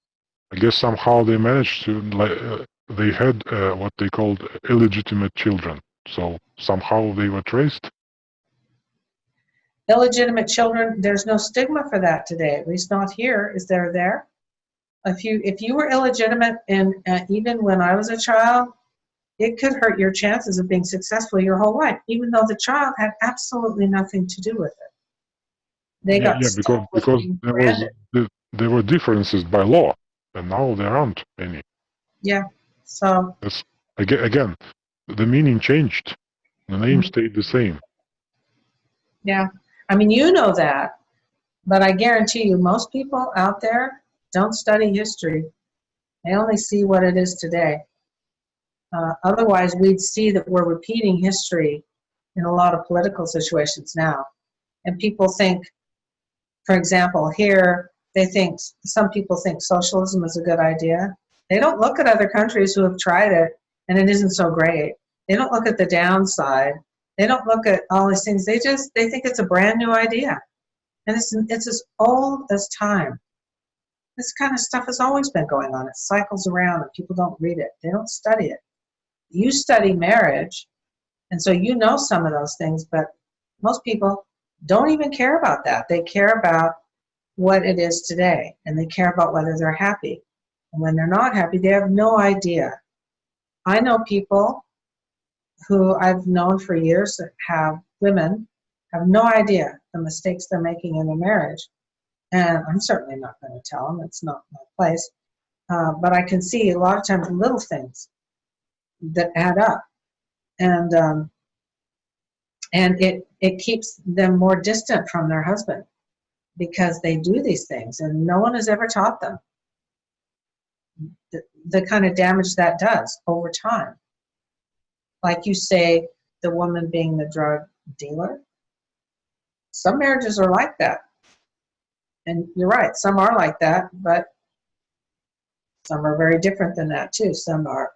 [SPEAKER 1] I guess somehow they managed to like uh, they had uh, what they called illegitimate children. So somehow they were traced.
[SPEAKER 2] Illegitimate children there's no stigma for that today at least not here is there there if you if you were illegitimate and uh, even when i was a child it could hurt your chances of being successful your whole life even though the child had absolutely nothing to do with it they
[SPEAKER 1] yeah,
[SPEAKER 2] got
[SPEAKER 1] yeah, because because there was there were differences by law, and now there aren't any.
[SPEAKER 2] yeah so
[SPEAKER 1] Again, again, the meaning changed. The name
[SPEAKER 2] Mhm.
[SPEAKER 1] stayed the same.
[SPEAKER 2] yeah i mean you know that but i guarantee you most people out there don't study history they only see what it is today Uh, otherwise, we'd see that we're repeating history in a lot of political situations now. And people think, for example, here, they think, some people think socialism is a good idea. They don't look at other countries who have tried it and it isn't so great. They don't look at the downside. They don't look at all these things. They just, they think it's a brand new idea. And it's, it's as old as time. This kind of stuff has always been going on. It cycles around and people don't read it. They don't study it you study marriage, and so you know some of those things, but most people don't even care about that. They care about what it is today, and they care about whether they're happy. And when they're not happy, they have no idea. I know people who I've known for years that have women have no idea the mistakes they're making in their marriage. And I'm certainly not going to tell them, it's not my place. Uh, but I can see a lot of times little things that add up and um, and it it keeps them more distant from their husband because they do these things and no one has ever taught them the, the kind of damage that does over time like you say the woman being the drug dealer some marriages are like that and you're right some are like that but some are very different than that too some are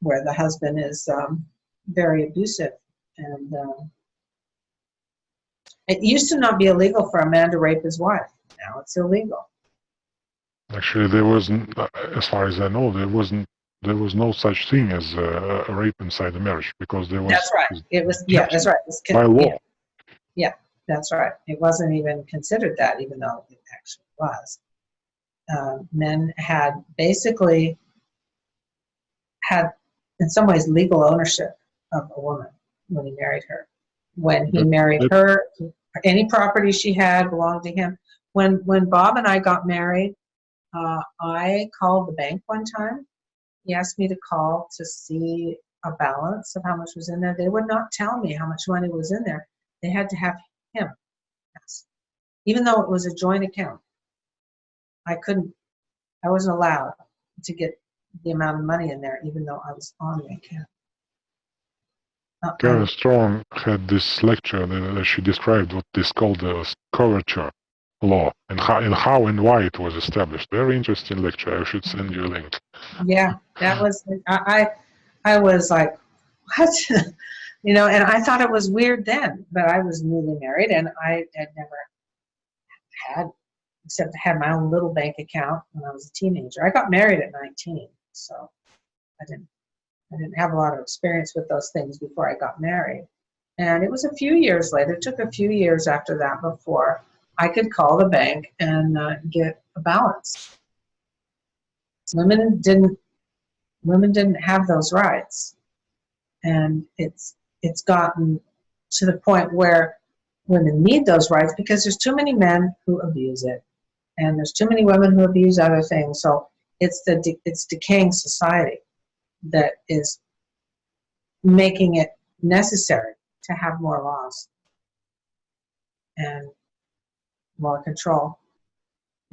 [SPEAKER 2] where the husband is um, very abusive. And um, it used to not be illegal for a man to rape his wife. Now it's illegal.
[SPEAKER 1] Actually, there wasn't, as far as I know, there wasn't. There was no such thing as uh, a rape inside the marriage because there was.
[SPEAKER 2] That's right. It was yeah. That's right. It
[SPEAKER 1] By law.
[SPEAKER 2] Yeah, that's right. It wasn't even considered that, even though it actually was. Uh, men had basically had, in some ways, legal ownership of a woman when he married her. When he
[SPEAKER 1] But-
[SPEAKER 2] married
[SPEAKER 1] but-
[SPEAKER 2] her, any property she had belonged to him. When when Bob and I got married, uh, I called the bank one time. He asked me to call to see a balance of how much was in there. They would not tell me how much money was in there. They had to have him, ask, even though it was a joint account. I couldn't. I wasn't allowed to get the amount of money in there, even though I was on the account.
[SPEAKER 1] Karen Straughan had this lecture that, she described what is called the coverture law and how and how and why it was established. Very interesting lecture. I should send you a link.
[SPEAKER 2] yeah, that was I. I, was like, what? you know, and I thought it was weird then, but I was newly married and I had never had, except had my own little bank account when I was a teenager. I got married at 19, so I didn't. I didn't have a lot of experience with those things before I got married. And it was a few years later, it took a few years after that before I could call the bank and uh, get a balance. Women didn't women didn't have those rights. And it's it's gotten to the point where women need those rights because there's too many men who abuse it. And there's too many women who abuse other things. So it's the de- it's decaying society that is making it necessary to have more laws and more control.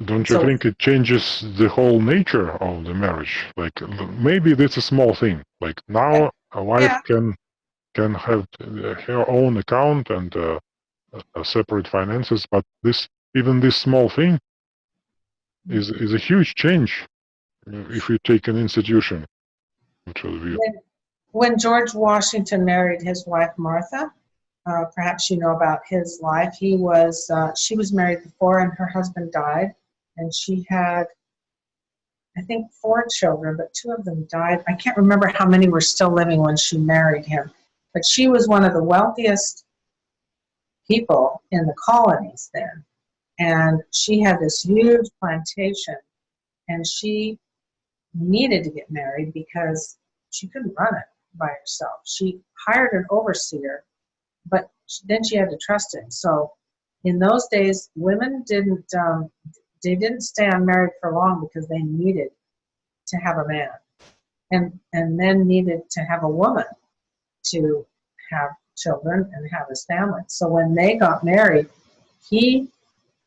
[SPEAKER 1] Don't you
[SPEAKER 2] So-
[SPEAKER 1] think it changes the whole nature of the marriage? Like maybe that's a small thing. Like now a wife
[SPEAKER 2] Yeah.
[SPEAKER 1] can can have uh, her own account and uh, uh, separate finances, but this even this small thing is is a huge change if you take an institution view.
[SPEAKER 2] when George Washington married his wife Martha, uh, perhaps you know about his life. He was uh, she was married before, and her husband died, and she had, I think, four children, but two of them died. I can't remember how many were still living when she married him, but she was one of the wealthiest people in the colonies then, and she had this huge plantation, and she needed to get married because she couldn't run it by herself. She hired an overseer, then she had to trust him. So in those days, women didn't um, they didn't stay unmarried for long because they needed to have a man, and and men needed to have a woman to have children and have his family. So when they got married, he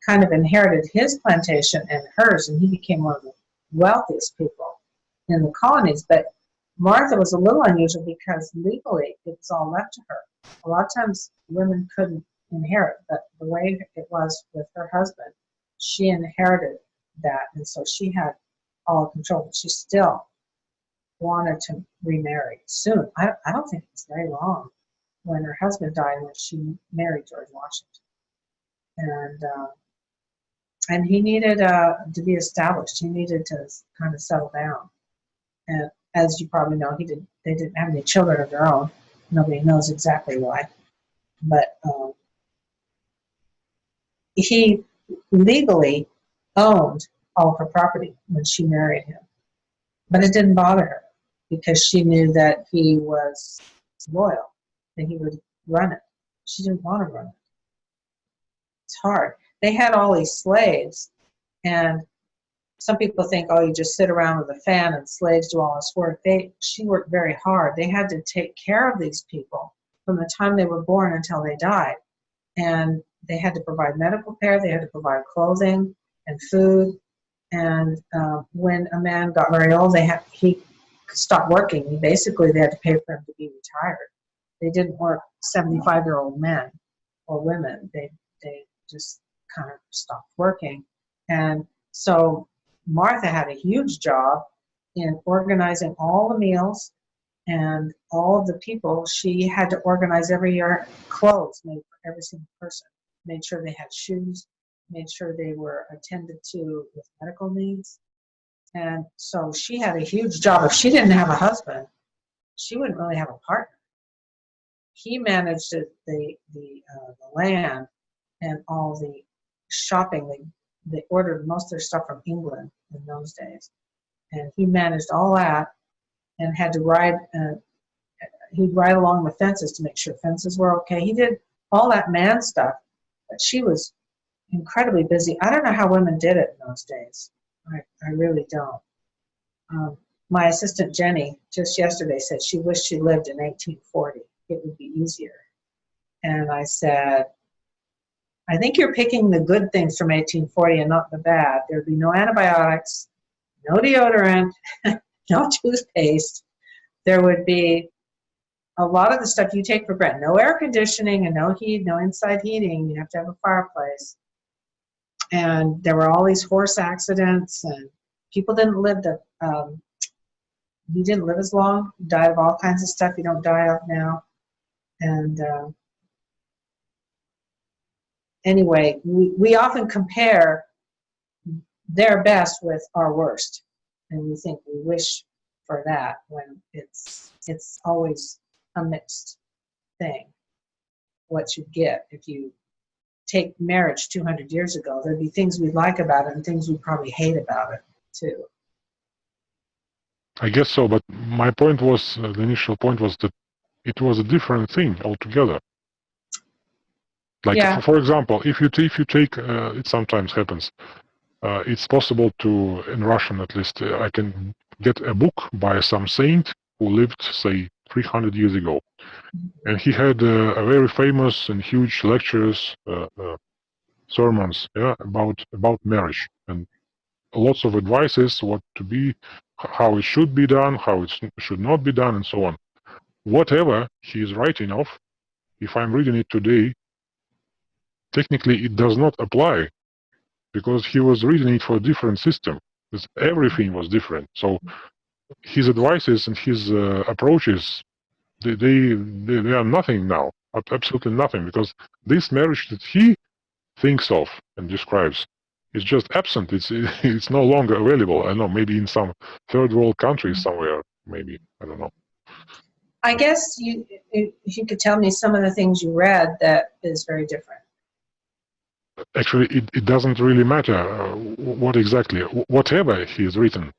[SPEAKER 2] kind of inherited his plantation and hers, and he became one of the wealthiest people in the colonies. But Martha was a little unusual because legally it was all left to her. A lot of times women couldn't inherit, but the way it was with her husband, she inherited that, and so she had all control. But she still wanted to remarry soon. I, I don't think it's very long when her husband died when she married George Washington, and uh, and he needed uh, to be established. He needed to kind of settle down, and as you probably know, he did. They didn't have any children of their own. Nobody knows exactly why, but um, he legally owned all of her property when she married him, but it didn't bother her because she knew that he was loyal, that he would run it. She didn't want to run it. It's hard. They had all these slaves, and some people think, oh, you just sit around with a fan and slaves do all this work. They, she worked very hard. They had to take care of these people from the time they were born until they died. And they had to provide medical care, they had to provide clothing and food. And uh, when a man got very old, they had, he stopped working. Basically, they had to pay for him to be retired. They didn't work 75 year old men or women. They, they just kind of stopped working. And so Martha had a huge job in organizing all the meals and all the people. She had to organize every year clothes made for every single person, made sure they had shoes, made sure they were attended to with medical needs. And so she had a huge job. If she didn't have a husband, she wouldn't really have a partner. He managed the the the, uh, the land and all the shopping. They ordered most of their stuff from England in those days, and he managed all that and had to ride. Uh, he'd ride along the fences to make sure fences were okay. He did all that man stuff, but she was incredibly busy. I don't know how women did it in those days. I, I really don't. Um, my assistant Jenny just yesterday said she wished she lived in 1840. It would be easier. And I said, I think you're picking the good things from 1840 and not the bad. There'd be no antibiotics, no deodorant, no toothpaste. There would be a lot of the stuff you take for granted. No air conditioning and no heat, no inside heating. You have to have a fireplace. And there were all these horse accidents, and people didn't live the. Um, you didn't live as long. Died of all kinds of stuff you don't die of now. And uh, anyway, we, we often compare their best with our worst, and we think we wish for that when it's it's always a mixed thing. What you get if you take marriage 200 years ago, there'd be things we'd like about it and things we'd probably hate about it too.
[SPEAKER 1] I guess so, but my point was uh, the initial point was that it was a different thing altogether. Like
[SPEAKER 2] Yeah.
[SPEAKER 1] for, example, if you if you take uh, it sometimes happens. Uh, it's possible to in Russian at least uh, I can get a book by some saint who lived say 300 years ago, and he had uh, a very famous and huge lectures uh, uh, sermons yeah, about about marriage and lots of advices what to be, how it should be done, how it should not be done, and so on. Whatever he is writing of, if I'm reading it today, technically it does not apply because he was reading it for a different system. Everything was different. So his advices and his uh, approaches, they, they they are nothing now. Absolutely nothing because this marriage that he thinks of and describes is just absent. It's it's no longer available. I know maybe in some third world country somewhere. Maybe I don't know.
[SPEAKER 2] I guess you, if you could tell me some of the things you read that is very different.
[SPEAKER 1] Actually, it, it doesn't really matter uh, what exactly, whatever he has written.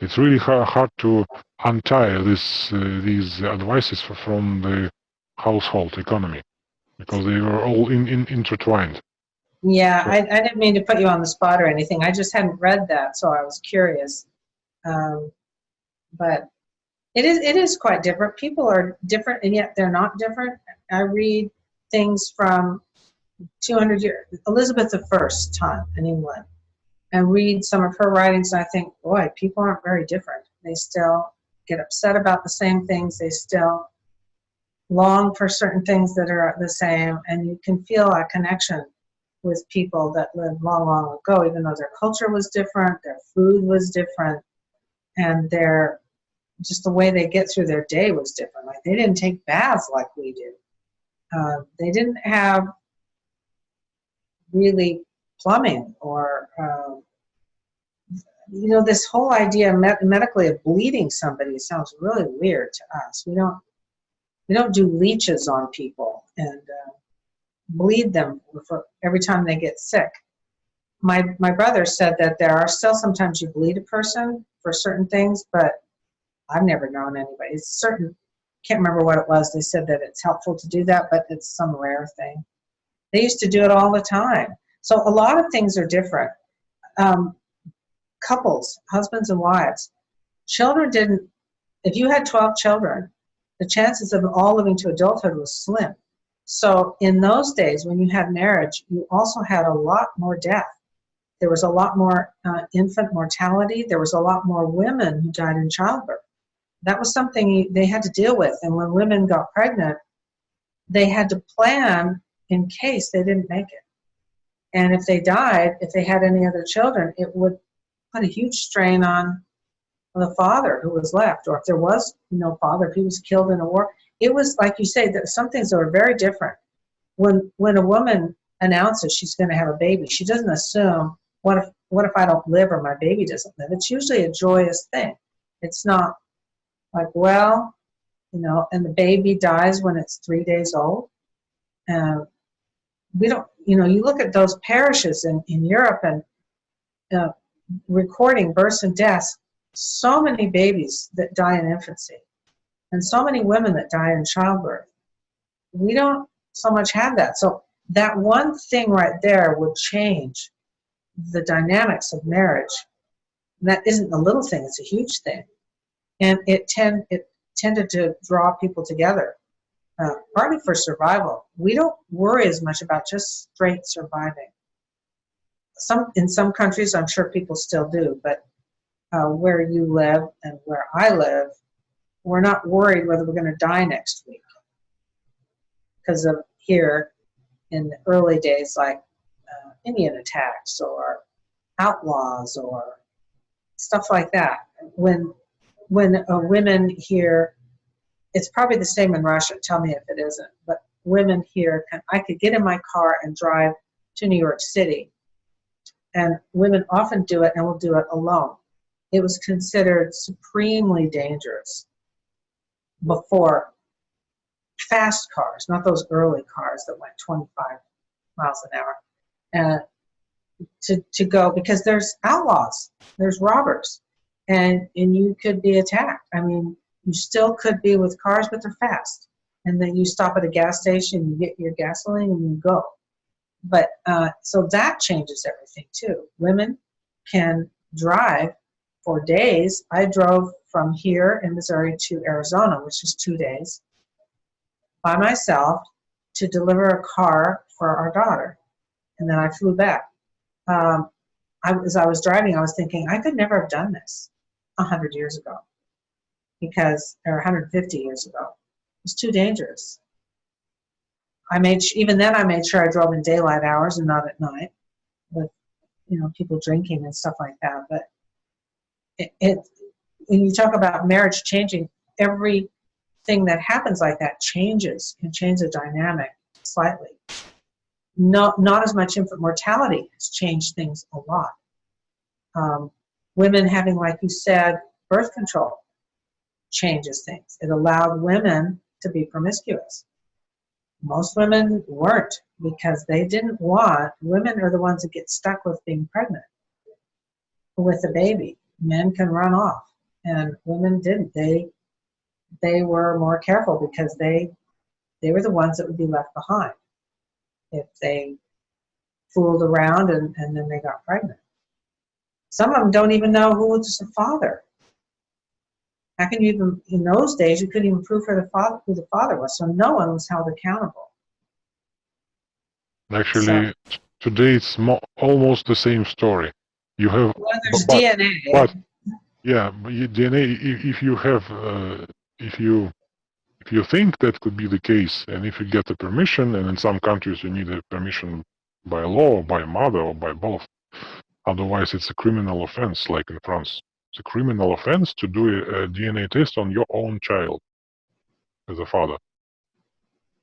[SPEAKER 1] It's really hard, hard to untie this uh, these advices from the household economy because they are all in, in, intertwined.
[SPEAKER 2] Yeah, I, I didn't mean to put you on the spot or anything. I just hadn't read that, so I was curious. Um, but it is it is quite different. People are different, and yet they're not different. I read things from 200 years Elizabeth I time in England, and read some of her writings, and I think, boy, people aren't very different. They still get upset about the same things. They still long for certain things that are the same, and you can feel a connection with people that lived long, long ago, even though their culture was different, their food was different, and their just the way they get through their day was different. Like they didn't take baths like we do. Uh, they didn't have really plumbing or um, you know this whole idea med- medically of bleeding somebody sounds really weird to us. We don't we don't do leeches on people and uh, bleed them for every time they get sick. My my brother said that there are still sometimes you bleed a person for certain things, but I've never known anybody. It's certain can't remember what it was. They said that it's helpful to do that, but it's some rare thing. They used to do it all the time. So a lot of things are different. Um, couples, husbands and wives, children didn't. If you had 12 children, the chances of all living to adulthood was slim. So in those days, when you had marriage, you also had a lot more death. There was a lot more uh, infant mortality. There was a lot more women who died in childbirth. That was something they had to deal with. And when women got pregnant, they had to plan in case they didn't make it. And if they died, if they had any other children, it would put a huge strain on the father who was left, or if there was no father, if he was killed in a war. It was like you say, that some things were very different. When when a woman announces she's going to have a baby, she doesn't assume what if what if I don't live or my baby doesn't live. It's usually a joyous thing. It's not like well, you know, and the baby dies when it's three days old. Uh, we don't, you know, you look at those parishes in, in Europe and uh, recording births and deaths, so many babies that die in infancy, and so many women that die in childbirth. We don't so much have that. So that one thing right there would change the dynamics of marriage. And that isn't a little thing; it's a huge thing, and it tend it tended to draw people together uh, partly for survival. We don't worry as much about just straight surviving. Some in some countries, I'm sure people still do, but uh, where you live and where I live, we're not worried whether we're going to die next week because of here in the early days, like uh, Indian attacks or outlaws or stuff like that. When when uh, women here it's probably the same in Russia. Tell me if it isn't. But women here can I could get in my car and drive to New York City. And women often do it and will do it alone. It was considered supremely dangerous before fast cars, not those early cars that went 25 miles an hour, uh, to, to go because there's outlaws, there's robbers, and, and you could be attacked. I mean, you still could be with cars, but they're fast. And then you stop at a gas station, you get your gasoline, and you go. But uh, so that changes everything too. Women can drive for days. I drove from here in Missouri to Arizona, which is two days, by myself to deliver a car for our daughter. and then I flew back. Um, I, as I was driving, I was thinking I could never have done this a hundred years ago, because or 150 years ago. It's too dangerous. I made even then I made sure I drove in daylight hours and not at night, with you know people drinking and stuff like that. But it, it when you talk about marriage changing, everything that happens like that changes can change the dynamic slightly. Not not as much infant mortality has changed things a lot. Um, women having, like you said, birth control changes things. It allowed women to be promiscuous. Most women weren't because they didn't want, women are the ones that get stuck with being pregnant with a baby. Men can run off and women didn't. They they were more careful because they they were the ones that would be left behind if they fooled around and, and then they got pregnant. Some of them don't even know who was the father. How can you even, in those days, you couldn't even prove who the father, who the father was, so no one was held accountable.
[SPEAKER 1] Actually, t- today it's mo- almost the same story. You have
[SPEAKER 2] Well, there's
[SPEAKER 1] But-
[SPEAKER 2] DNA.
[SPEAKER 1] but- Yeah, DNA. If, if you have, uh, if you, if you think that could be the case, and if you get the permission, and in some countries you need a permission by law, or by mother, or by both. Otherwise, it's a criminal offense, like in France. It's a criminal offense to do a, a DNA test on your own child as a father.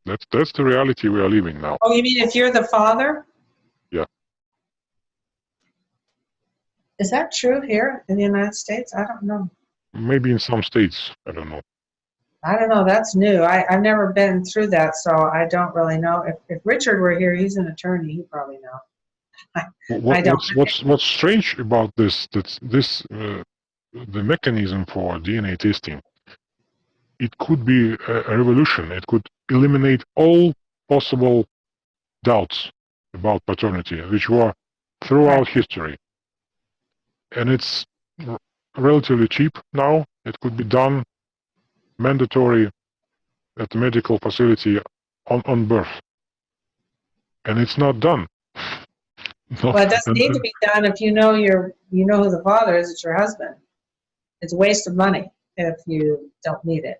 [SPEAKER 1] That's that's the reality we are living now.
[SPEAKER 2] Oh, you mean if you're the father?
[SPEAKER 1] Yeah.
[SPEAKER 2] Is that true here in the United States? I don't know.
[SPEAKER 1] Maybe in some states, I don't know.
[SPEAKER 2] I don't know. That's new. I, I've never been through that, so I don't really know. If, if Richard were here, he's an attorney. He'd probably know.
[SPEAKER 1] What,
[SPEAKER 2] I don't-
[SPEAKER 1] what's, what's what's strange about this that this uh, the mechanism for DNA testing it could be a, a revolution. It could eliminate all possible doubts about paternity, which were throughout history. And it's relatively cheap now. It could be done mandatory at the medical facility on, on birth. And it's not done. No,
[SPEAKER 2] Well, it doesn't need to be done if you know your you know who the father is. It's your husband. It's a waste of money if you don't need it.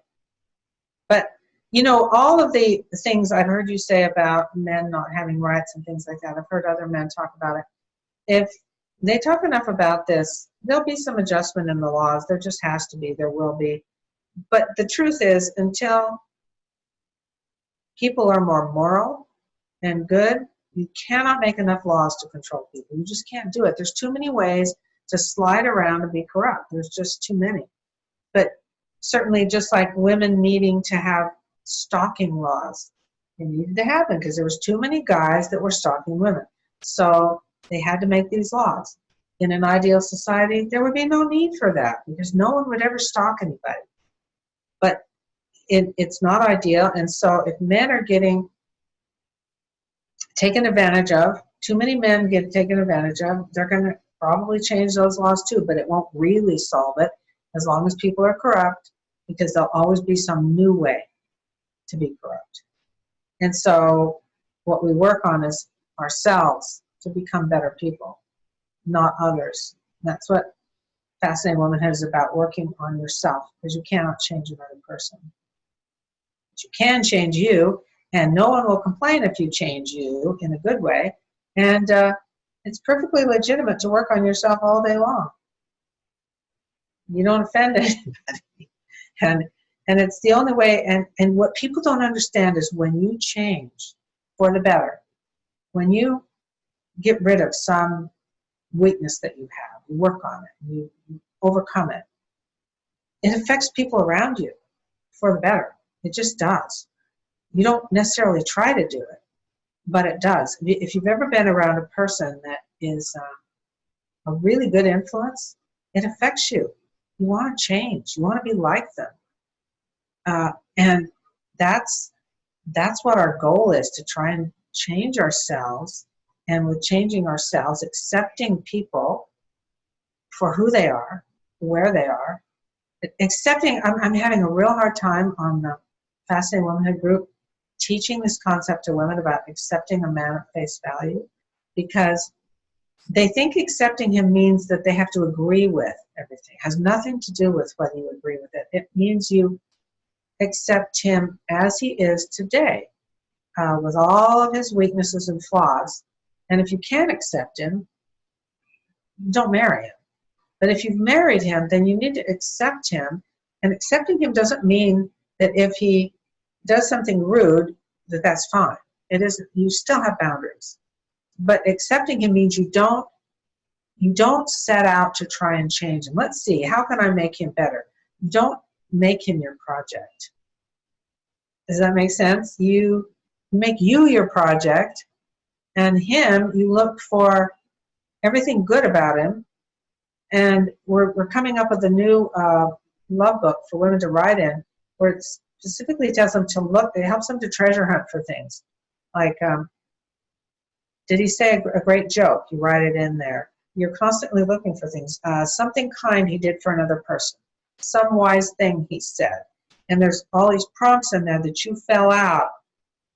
[SPEAKER 2] But you know, all of the things I've heard you say about men not having rights and things like that. I've heard other men talk about it. If they talk enough about this, there'll be some adjustment in the laws. There just has to be. There will be. But the truth is, until people are more moral and good, you cannot make enough laws to control people. You just can't do it. There's too many ways to slide around and be corrupt. There's just too many. But certainly, just like women needing to have stalking laws, it needed to happen because there was too many guys that were stalking women. So they had to make these laws. In an ideal society, there would be no need for that because no one would ever stalk anybody. But it, it's not ideal, and so if men are getting taken advantage of. Too many men get taken advantage of. They're going to probably change those laws too, but it won't really solve it as long as people are corrupt, because there'll always be some new way to be corrupt. And so, what we work on is ourselves to become better people, not others. That's what Fascinating Womanhood is about working on yourself, because you cannot change another person. But you can change you, and no one will complain if you change you in a good way. And uh, it's perfectly legitimate to work on yourself all day long. You don't offend anybody, and and it's the only way. And and what people don't understand is when you change for the better, when you get rid of some weakness that you have, you work on it, you, you overcome it. It affects people around you for the better. It just does you don't necessarily try to do it, but it does. If you- If you've ever been around a person that is uh, a really good influence, it affects you. You want to change. You want to be like them, uh, and that's that's what our goal is to try and change ourselves. And with changing ourselves, accepting people for who they are, where they are, accepting. I'm, I'm having a real hard time on the Fascinating Womanhood group teaching this concept to women about accepting a man at face value because they think accepting him means that they have to agree with everything. It has nothing to do with whether you agree with it. It means you accept him as he is today, uh, with all of his weaknesses and flaws. And if you can't accept him, don't marry him. But if you've married him, then you need to accept him. And accepting him doesn't mean that if he does something rude, that that's fine. It isn't. You still have boundaries. But accepting him means you don't you don't set out to try and change him. Let's see, how can I make him better? You don't make him your project. Does that make sense? You make you your project, and him, you look for everything good about him. And we're, we're coming up with a new uh, love book for women to write in, where it specifically tells them to look, it helps them to treasure hunt for things. Like, um, did he say a, great joke? You write it in there. You're constantly looking for things. Uh, something kind he did for another person. Some wise thing he said. And there's all these prompts in there that you fell out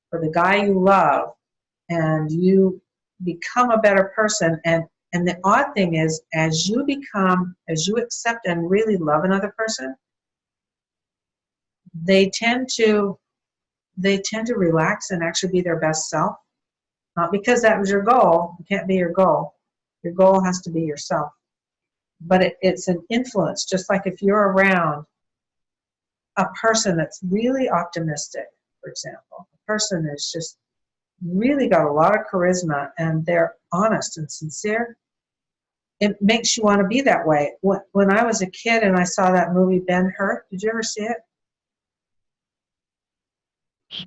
[SPEAKER 2] for the guy you love and you become a better person and and the odd thing is as you become as you accept and really love another person they tend to they tend to relax and actually be their best self not because that was your goal it can't be your goal your goal has to be yourself but it, it's an influence just like if you're around a person that's really optimistic for example a person that's just really got a lot of charisma and they're honest and sincere, it makes you want to be that way. When, when I was a kid and I saw that movie Ben Hur, did you ever see it?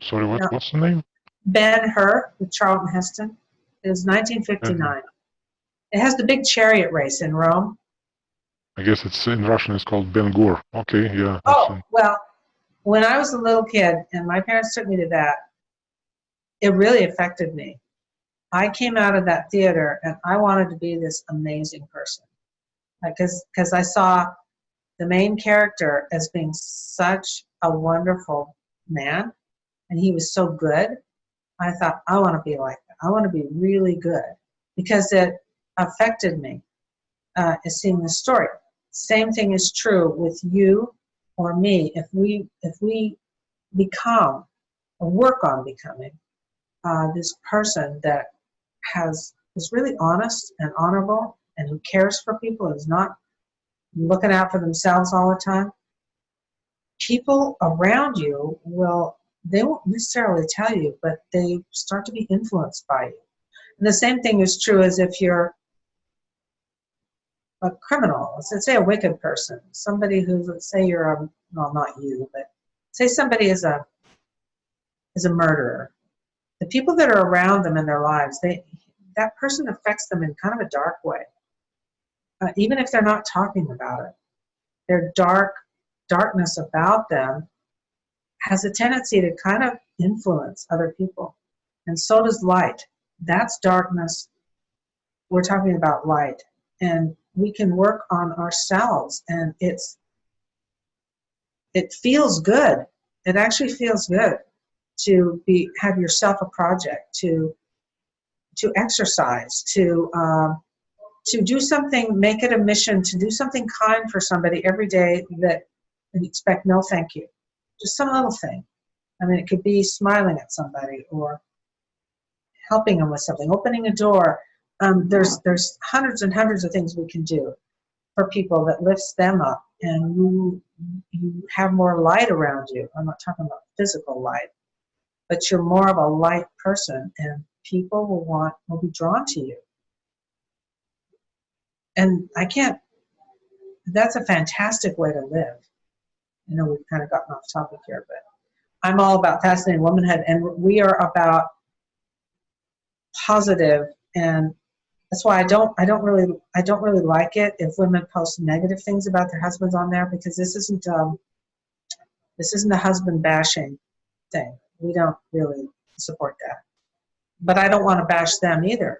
[SPEAKER 1] Sorry, what,
[SPEAKER 2] No.
[SPEAKER 1] what's the name?
[SPEAKER 2] Ben Hur with Charlton Heston. It was 1959. It has the big chariot race in Rome.
[SPEAKER 1] I guess it's in Russian. It's called Ben Gur. Okay, yeah.
[SPEAKER 2] Oh, well, when I was a little kid and my parents took me to that, it really affected me. I came out of that theater and I wanted to be this amazing person. Because because I saw the main character as being such a wonderful man and he was so good. I thought, I want to be like that. I want to be really good because it affected me uh, seeing the story. Same thing is true with you or me. If we if we become or work on becoming uh, this person that has is really honest and honorable and who cares for people and is not looking out for themselves all the time, people around you will they won't necessarily tell you, but they start to be influenced by you. And the same thing is true as if you're a criminal, let's say a wicked person, somebody who, let's say you're a, well, not you, but say somebody is a, is a murderer. The people that are around them in their lives, they, that person affects them in kind of a dark way. Uh, even if they're not talking about it, their dark, darkness about them has a tendency to kind of influence other people. And so does light. That's darkness. We're talking about light. And we can work on ourselves and it's it feels good. It actually feels good to be have yourself a project, to to exercise, to um, to do something, make it a mission to do something kind for somebody every day that and expect no thank you. Just some little thing. I mean, it could be smiling at somebody or helping them with something, opening a door. Um, there's there's hundreds and hundreds of things we can do for people that lifts them up, and you you have more light around you. I'm not talking about physical light, but you're more of a light person, and people will want will be drawn to you. And I can't. That's a fantastic way to live. I know we've kind of gotten off topic here, but I'm all about fascinating womanhood, and we are about positive and that's why I don't I don't really I don't really like it if women post negative things about their husbands on there because this isn't um this isn't a husband bashing thing. We don't really support that. But I don't want to bash them either.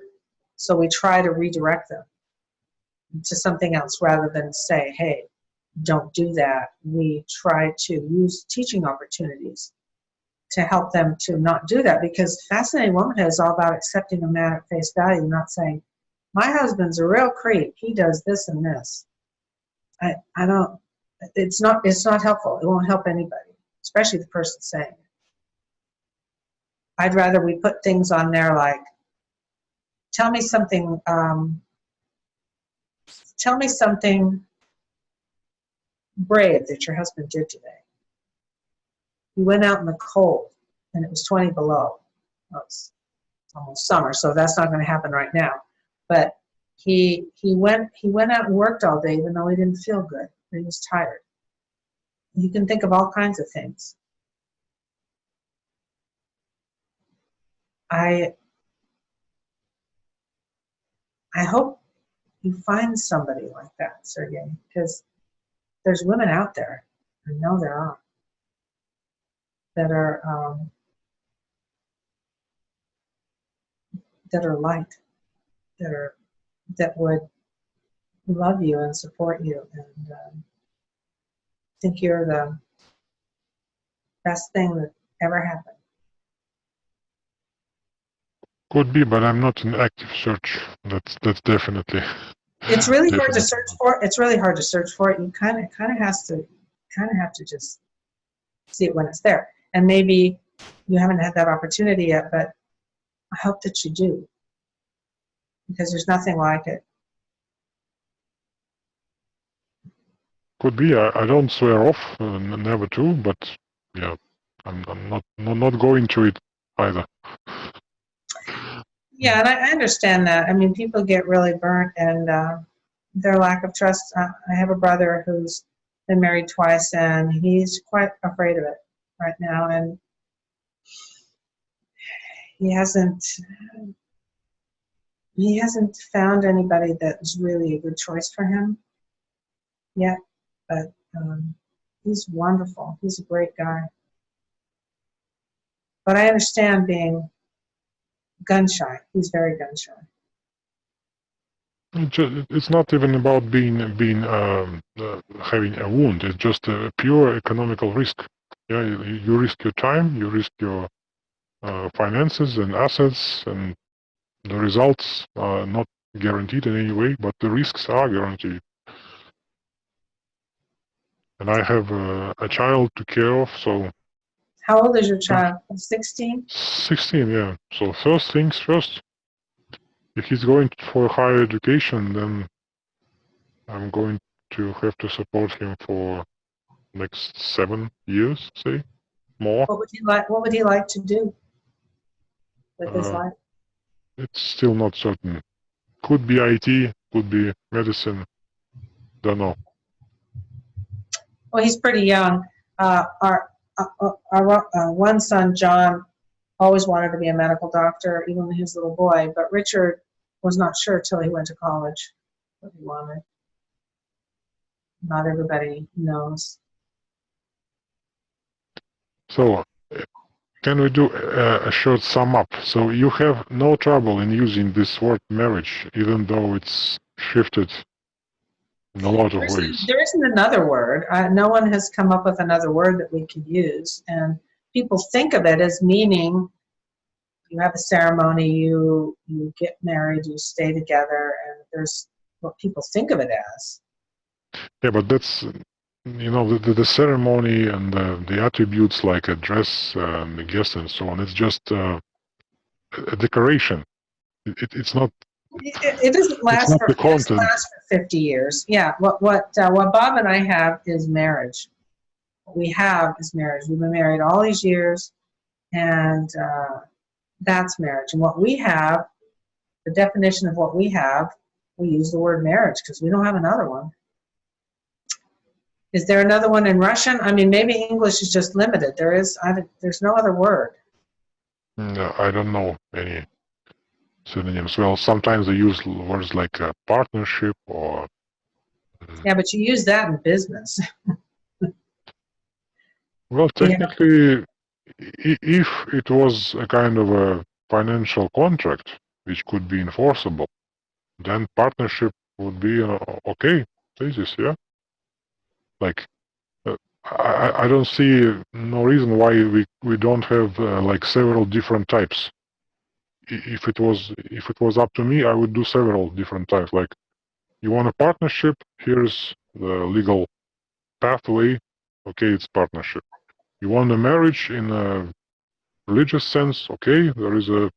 [SPEAKER 2] So we try to redirect them to something else rather than say, hey, don't do that. We try to use teaching opportunities to help them to not do that because fascinating womanhood is all about accepting a man at face value, not saying, my husband's a real creep. He does this and this. I, I don't, it's not, it's not helpful. It won't help anybody, especially the person saying it. I'd rather we put things on there like, tell me something, um, tell me something brave that your husband did today. He went out in the cold and it was 20 below. Well, it's almost summer, so that's not going to happen right now. But he he went he went out and worked all day even though he didn't feel good. He was tired. You can think of all kinds of things. I I hope you find somebody like that, Sergey, because there's women out there. I know there are that are um, that are light, that are that would love you and support you and um, think you're the best thing that ever happened.
[SPEAKER 1] Could be, but I'm not in active search. That's that's definitely.
[SPEAKER 2] It's really hard to search for. It's really hard to search for it. You kind of kind of has to kind of have to just see it when it's there. And maybe you haven't had that opportunity yet, but I hope that you do because there's nothing like it.
[SPEAKER 1] Could be. I, I don't swear off, uh, never to, but yeah, I'm, I'm not, not not going to it either.
[SPEAKER 2] Yeah, and I, I understand that. I mean, people get really burnt and uh, their lack of trust. Uh, I have a brother who's been married twice and he's quite afraid of it right now. And he hasn't he hasn't found anybody that's really a good choice for him yet. But um, he's wonderful. He's a great guy. But I understand being gun shy. He's very gun shy.
[SPEAKER 1] It's not even about being being um, uh, having a wound. It's just a pure economical risk. Yeah, you, you risk your time, you risk your uh, finances and assets, and the results are not guaranteed in any way, but the risks are guaranteed. And I have a child to care of, so
[SPEAKER 2] How old is your child? 16?
[SPEAKER 1] 16, yeah. So first things first. If he's going for higher education, then I'm going to have to support him for next seven years, say, more.
[SPEAKER 2] What would he like? What would he like to do with his
[SPEAKER 1] Uh,
[SPEAKER 2] life?
[SPEAKER 1] It's still not certain. Could be IT, could be medicine. Don't know.
[SPEAKER 2] Well, he's pretty young. Our uh, our uh, one son, John, always wanted to be a medical doctor, even a little boy. But Richard was not sure till he went to college what he wanted. Not everybody knows.
[SPEAKER 1] So, uh, can we do a short sum up? So you have no trouble in using this word marriage, even though it's shifted in a lot of
[SPEAKER 2] There isn't,
[SPEAKER 1] ways.
[SPEAKER 2] there isn't another word. Uh, no one has come up with another word that we could use. And people think of it as meaning you have a ceremony, you you get married, you stay together, and there's what people think of it as.
[SPEAKER 1] Yeah, but that's you know the, the, the ceremony and the, the attributes like a dress, um, the guest, and so on. It's just uh, a a decoration. It, it's not.
[SPEAKER 2] It, it doesn't last for it doesn't last for 50 years. Yeah, what what uh, what Bob and I have is marriage. What we have is marriage. We've been married all these years, and uh, that's marriage. And what we have, the definition of what we have, we use the word marriage because we don't have another one. Is there another one in Russian? I mean, maybe English is just limited. There is, I, there's no other word.
[SPEAKER 1] No, I don't know any synonyms. Well, sometimes they use words like uh, partnership or. mm,
[SPEAKER 2] Yeah, but you use that in business.
[SPEAKER 1] Well, technically, i- if it was a kind of a financial contract which could be enforceable, then partnership would be uh, okay. Thesis, yeah. Like, uh, I I, I don't see no reason why we, we don't have uh, like several different types. If it was if it was up to me, I would do several different types. Like, you want a partnership? Here's the legal pathway. Okay, it's partnership. You want a marriage in a religious sense? Okay, there is a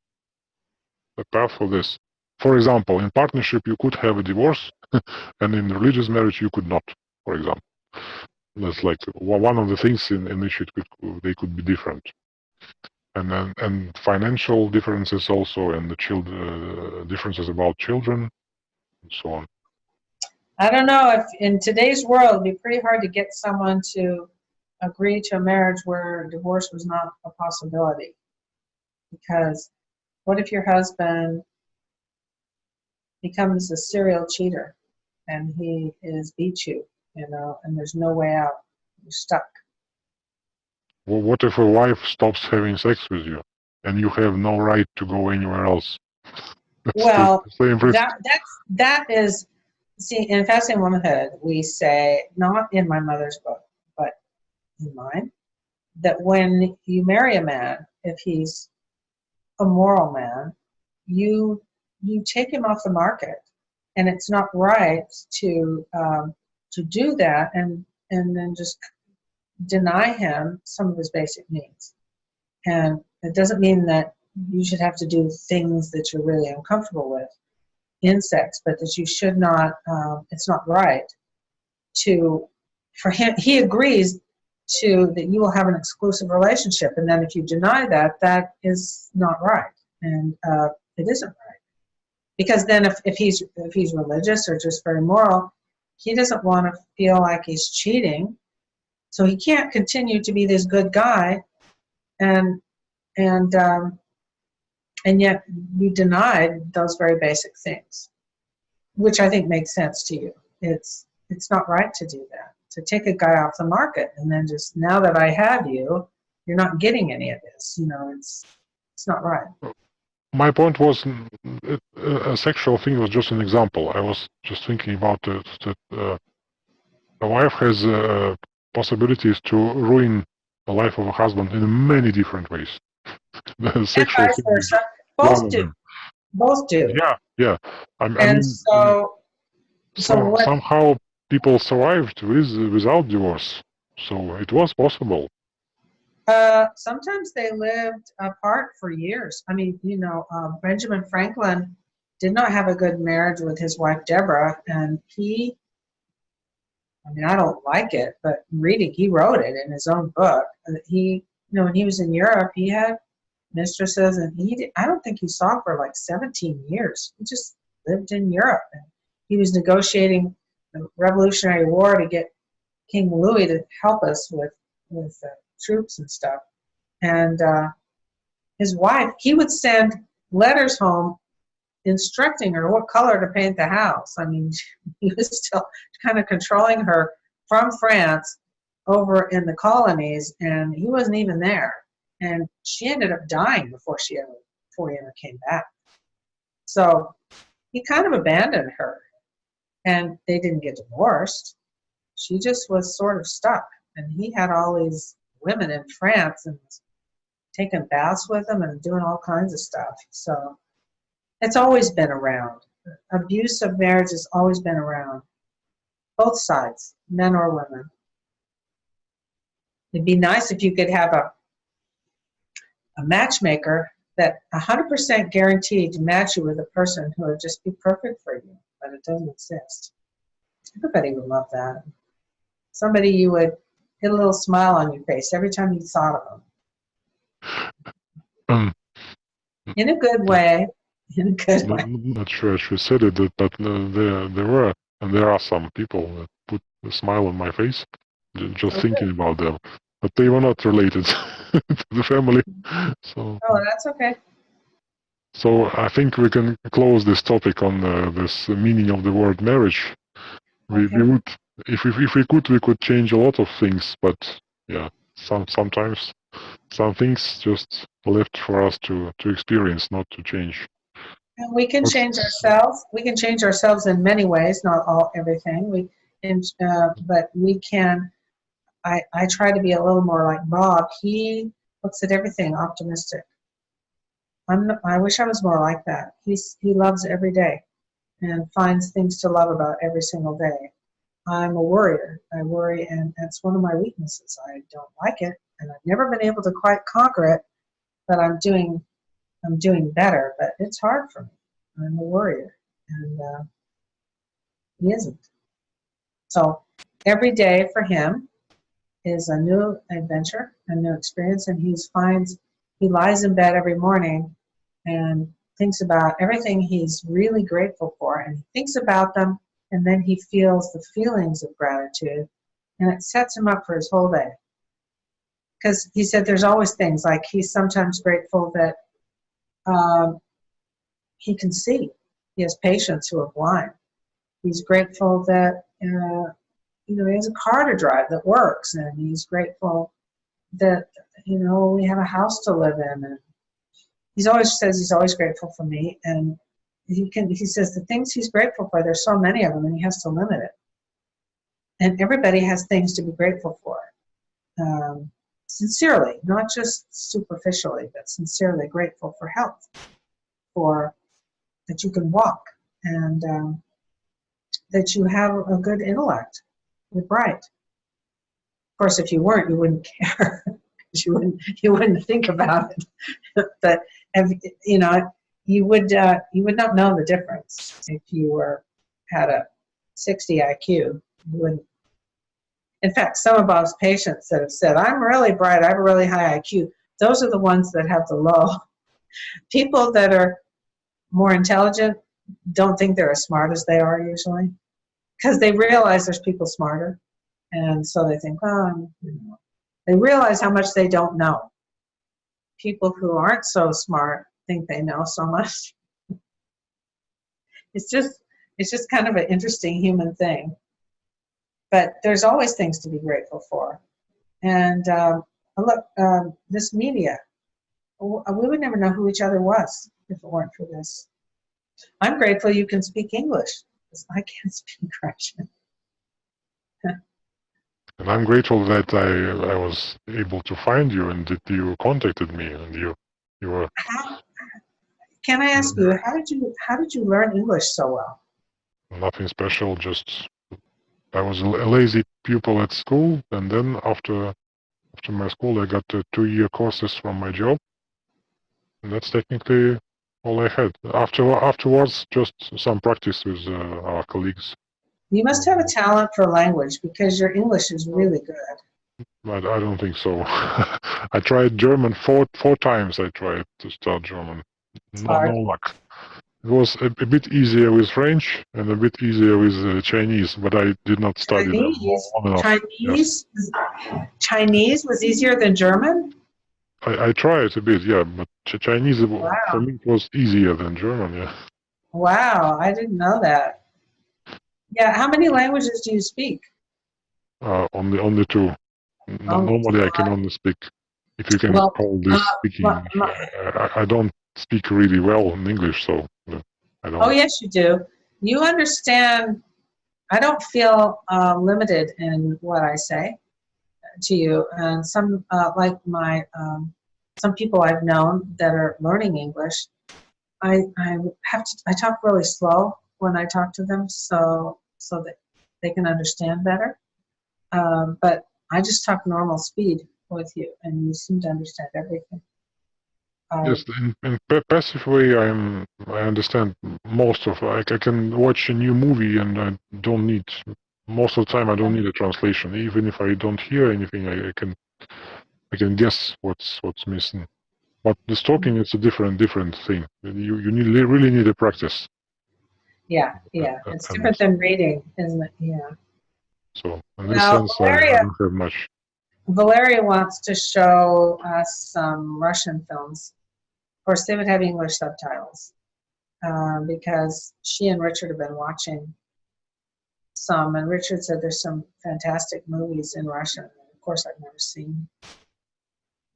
[SPEAKER 1] a path for this. For example, in partnership you could have a divorce, and in religious marriage you could not. For example. That's like one of the things in, in which it could they could be different, and then and financial differences also, and the child uh, differences about children, and so on.
[SPEAKER 2] I don't know if in today's world, it'd be pretty hard to get someone to agree to a marriage where divorce was not a possibility. Because what if your husband becomes a serial cheater and he is beat you, you know, and there's no way out? You're stuck.
[SPEAKER 1] Well, what if a wife stops having sex with you, and you have no right to go anywhere else? That's
[SPEAKER 2] Well. That, that's, that is, see, in Fascinating Womanhood, we say, not in my mother's book, but in mine, that when you marry a man, if he's a moral man, you, you take him off the market. And it's not right to, um, to do that and, and then just deny him some of his basic needs. And it doesn't mean that you should have to do things that you're really uncomfortable with in sex, but that you should not, um, it's not right to, for him, he agrees to that you will have an exclusive relationship. And then if you deny that, that is not right. And uh, it isn't right. Because then if, if he's if he's religious or just very moral, he doesn't want to feel like he's cheating. So he can't continue to be this good guy and and um, and yet you denied those very basic things, which I think makes sense to you. It's it's not right to do that. To take a guy off the market and then just now that I have you, you're not getting any of this. You know, it's it's not right.
[SPEAKER 1] My point was mm, uh, a sexual thing was just an example. I was just thinking about it, that uh, a wife has uh, possibilities to ruin the life of a husband in many different ways. the
[SPEAKER 2] And
[SPEAKER 1] sexual
[SPEAKER 2] vice
[SPEAKER 1] thing
[SPEAKER 2] versa. Both do. Both do.
[SPEAKER 1] Yeah, yeah. I, I mean,
[SPEAKER 2] And so so what
[SPEAKER 1] somehow people survived with without divorce, so it was possible.
[SPEAKER 2] Uh, sometimes they lived apart for years. I mean, you know, um, Benjamin Franklin did not have a good marriage with his wife Deborah, and he, I mean, I don't like it, but reading, he wrote it in his own book. He, you know, when he was in Europe, he had mistresses, and he, did, I don't think he saw for like 17 years. He just lived in Europe, and he was negotiating the Revolutionary War to get King Louis to help us with with uh, troops and stuff. And uh, his wife, he would send letters home instructing her what color to paint the house. I mean, he was still kind of controlling her from France over in the colonies, and he wasn't even there. And she ended up dying before she ever before he ever came back. So he kind of abandoned her, and they didn't get divorced. She just was sort of stuck, and he had all these women in France and taking baths with them and doing all kinds of stuff. So it's always been around. Abuse of marriage has always been around. Both sides, men or women. It'd be nice if you could have a a matchmaker that 100% guaranteed to match you with a person who would just be perfect for you, but it doesn't exist. Everybody would love that. Somebody you would get a little smile on your face every time you thought of them.
[SPEAKER 1] Um,
[SPEAKER 2] In a good way. Good
[SPEAKER 1] not,
[SPEAKER 2] way.
[SPEAKER 1] not sure she said it, but uh, there there were and there are some people that put a smile on my face just
[SPEAKER 2] Okay.
[SPEAKER 1] thinking about them, but they were not related to the family. So
[SPEAKER 2] Oh, that's okay.
[SPEAKER 1] so I think we can close this topic on uh, this meaning of the word marriage. We,
[SPEAKER 2] Okay.
[SPEAKER 1] we would if we, if we could we could change a lot of things, but yeah, some sometimes some things just left for us to to experience, not to change.
[SPEAKER 2] And we can change ourselves. We can change ourselves in many ways, not all everything. We can, uh, but we can I, I try to be a little more like Bob. He looks at everything optimistic. I'm I wish I was more like that. He's he loves every day and finds things to love about every single day. I'm a worrier. I worry and that's one of my weaknesses. I don't like it and I've never been able to quite conquer it, but I'm doing I'm doing better, but it's hard for me. I'm a worrier and uh, he isn't. So every day for him is a new adventure, a new experience, and he finds he lies in bed every morning and thinks about everything he's really grateful for, and he thinks about them, and then he feels the feelings of gratitude, and it sets him up for his whole day. Because he said there's always things like he's sometimes grateful that um, he can see. He has patients who are blind. He's grateful that uh, you know he has a car to drive that works, and he's grateful that you know we have a house to live in. And he's always says he's always grateful for me, and he can. He says the things he's grateful for. There's so many of them, and he has to limit it. And everybody has things to be grateful for. Um, sincerely, not just superficially, but sincerely grateful for health, for that you can walk, and um, that you have a good intellect. You're bright. Of course, if you weren't, you wouldn't care. you wouldn't you wouldn't think about it. but if, you know, you would uh, you would not know the difference if you were had a 60 IQ. You wouldn't. In fact, some of Bob's patients that have said, "I'm really bright. I have a really high IQ." Those are the ones that have the low. People that are more intelligent don't think they're as smart as they are usually because they realize there's people smarter and so they think well I'm, you know they realize how much they don't know people who aren't so smart think they know so much it's just it's just kind of an interesting human thing but there's always things to be grateful for and um, look um, this media, we would never know who each other was if it weren't for this I'm grateful you can speak English because I can't speak Russian.
[SPEAKER 1] And I'm grateful that I I was able to find you and that you contacted me and you you were
[SPEAKER 2] How, can I ask you how did you how did you learn English so well?
[SPEAKER 1] nothing special. Just I was a lazy pupil at school, and then after after my school, I got the two-year courses from my job, and that's technically all I had. After afterwards, just some practice with uh, our colleagues.
[SPEAKER 2] You must have a talent for language because your English is really good.
[SPEAKER 1] But I don't think so. I tried German four four times. I tried to start German. No, no luck. It was a, a bit easier with French and a bit easier with uh, Chinese, but I did not study them
[SPEAKER 2] Chinese,
[SPEAKER 1] long enough.
[SPEAKER 2] Chinese, Chinese was easier than German.
[SPEAKER 1] I, I tried a bit, yeah, but Ch- Chinese
[SPEAKER 2] Wow.
[SPEAKER 1] for me was easier than German. Yeah,
[SPEAKER 2] Wow, I didn't know that. Yeah, how many languages do you speak?
[SPEAKER 1] uh, only only two.
[SPEAKER 2] Only
[SPEAKER 1] Normally, I can only speak, if you can
[SPEAKER 2] Well,
[SPEAKER 1] call this
[SPEAKER 2] uh,
[SPEAKER 1] speaking.
[SPEAKER 2] my- my-
[SPEAKER 1] I, I don't speak really well in English, so uh, I don't.
[SPEAKER 2] Oh, yes, you do. You understand. I don't feel uh, limited in what I say to you. And some, uh, like my, um, some people I've known that are learning English, I, I have to, I talk really slow when I talk to them so, so that they can understand better. Um, but I just talk normal speed with you and you seem to understand everything. Um,
[SPEAKER 1] Yes, in, in passive way, I'm I understand most of. Like I can watch a new movie and I don't need most of the time. I don't need a translation. Even if I don't hear anything, I, I can I can guess what's what's missing. But this talking is a different different thing. You you need really need a practice.
[SPEAKER 2] Yeah, yeah.
[SPEAKER 1] Uh,
[SPEAKER 2] It's different than reading, isn't it? Yeah.
[SPEAKER 1] So in this
[SPEAKER 2] Now,
[SPEAKER 1] sense, I, I don't have much.
[SPEAKER 2] Valeria wants to show us some Russian films. Of course, they would have English subtitles um, because she and Richard have been watching some, and Richard said there's some fantastic movies in Russian. Of course, I've never seen.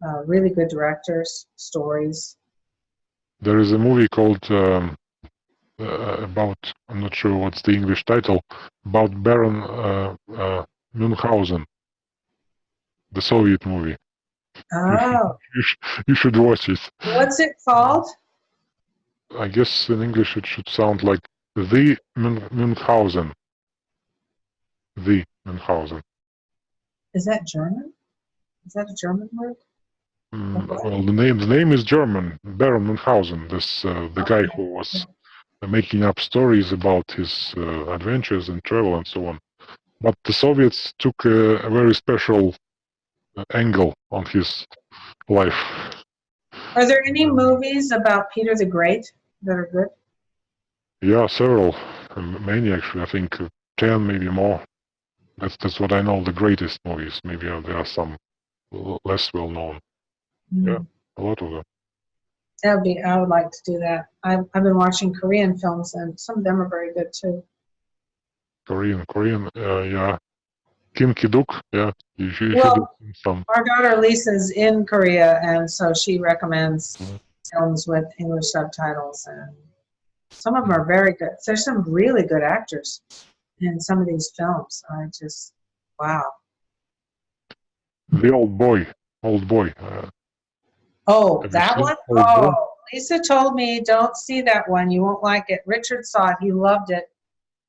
[SPEAKER 2] Uh, really good directors, stories.
[SPEAKER 1] There is a movie called um, uh, about I'm not sure what's the English title about Baron uh, uh, Munchausen. the Soviet movie.
[SPEAKER 2] Oh,
[SPEAKER 1] You, sh- you should watch it.
[SPEAKER 2] what's it called?
[SPEAKER 1] I guess in English it should sound like the Münchhausen. The Münchhausen.
[SPEAKER 2] Is that German? Is that a German word?
[SPEAKER 1] Mm,
[SPEAKER 2] Okay.
[SPEAKER 1] well, the name the name is German. Baron Münchhausen. This uh, the guy who was uh, making up stories about his uh, adventures and travel and so on. But the Soviets took a, a very special angle on his life.
[SPEAKER 2] Are there any movies about Peter the Great that are good?
[SPEAKER 1] Yeah, several, many actually. I think uh, ten, maybe more. That's that's what I know. The greatest movies. Maybe uh, there are some l- less well known. Yeah. A lot of them.
[SPEAKER 2] That would be, I would like to do that. I've, I've been watching Korean films and some of them are very good too.
[SPEAKER 1] Korean, Korean. Uh, yeah. Kim Ki-duk. Yeah, you should, you
[SPEAKER 2] Well-
[SPEAKER 1] should.
[SPEAKER 2] Our daughter Lisa's in Korea and so she recommends
[SPEAKER 1] Mhm.
[SPEAKER 2] films with English subtitles and some of them are very good. There's some really good actors in some of these films. I just, wow.
[SPEAKER 1] The old boy. Old boy. Uh,
[SPEAKER 2] Oh, that one?
[SPEAKER 1] Old Boy?
[SPEAKER 2] Oh, Lisa told me, don't see that one. You won't like it. Richard saw it. He loved it.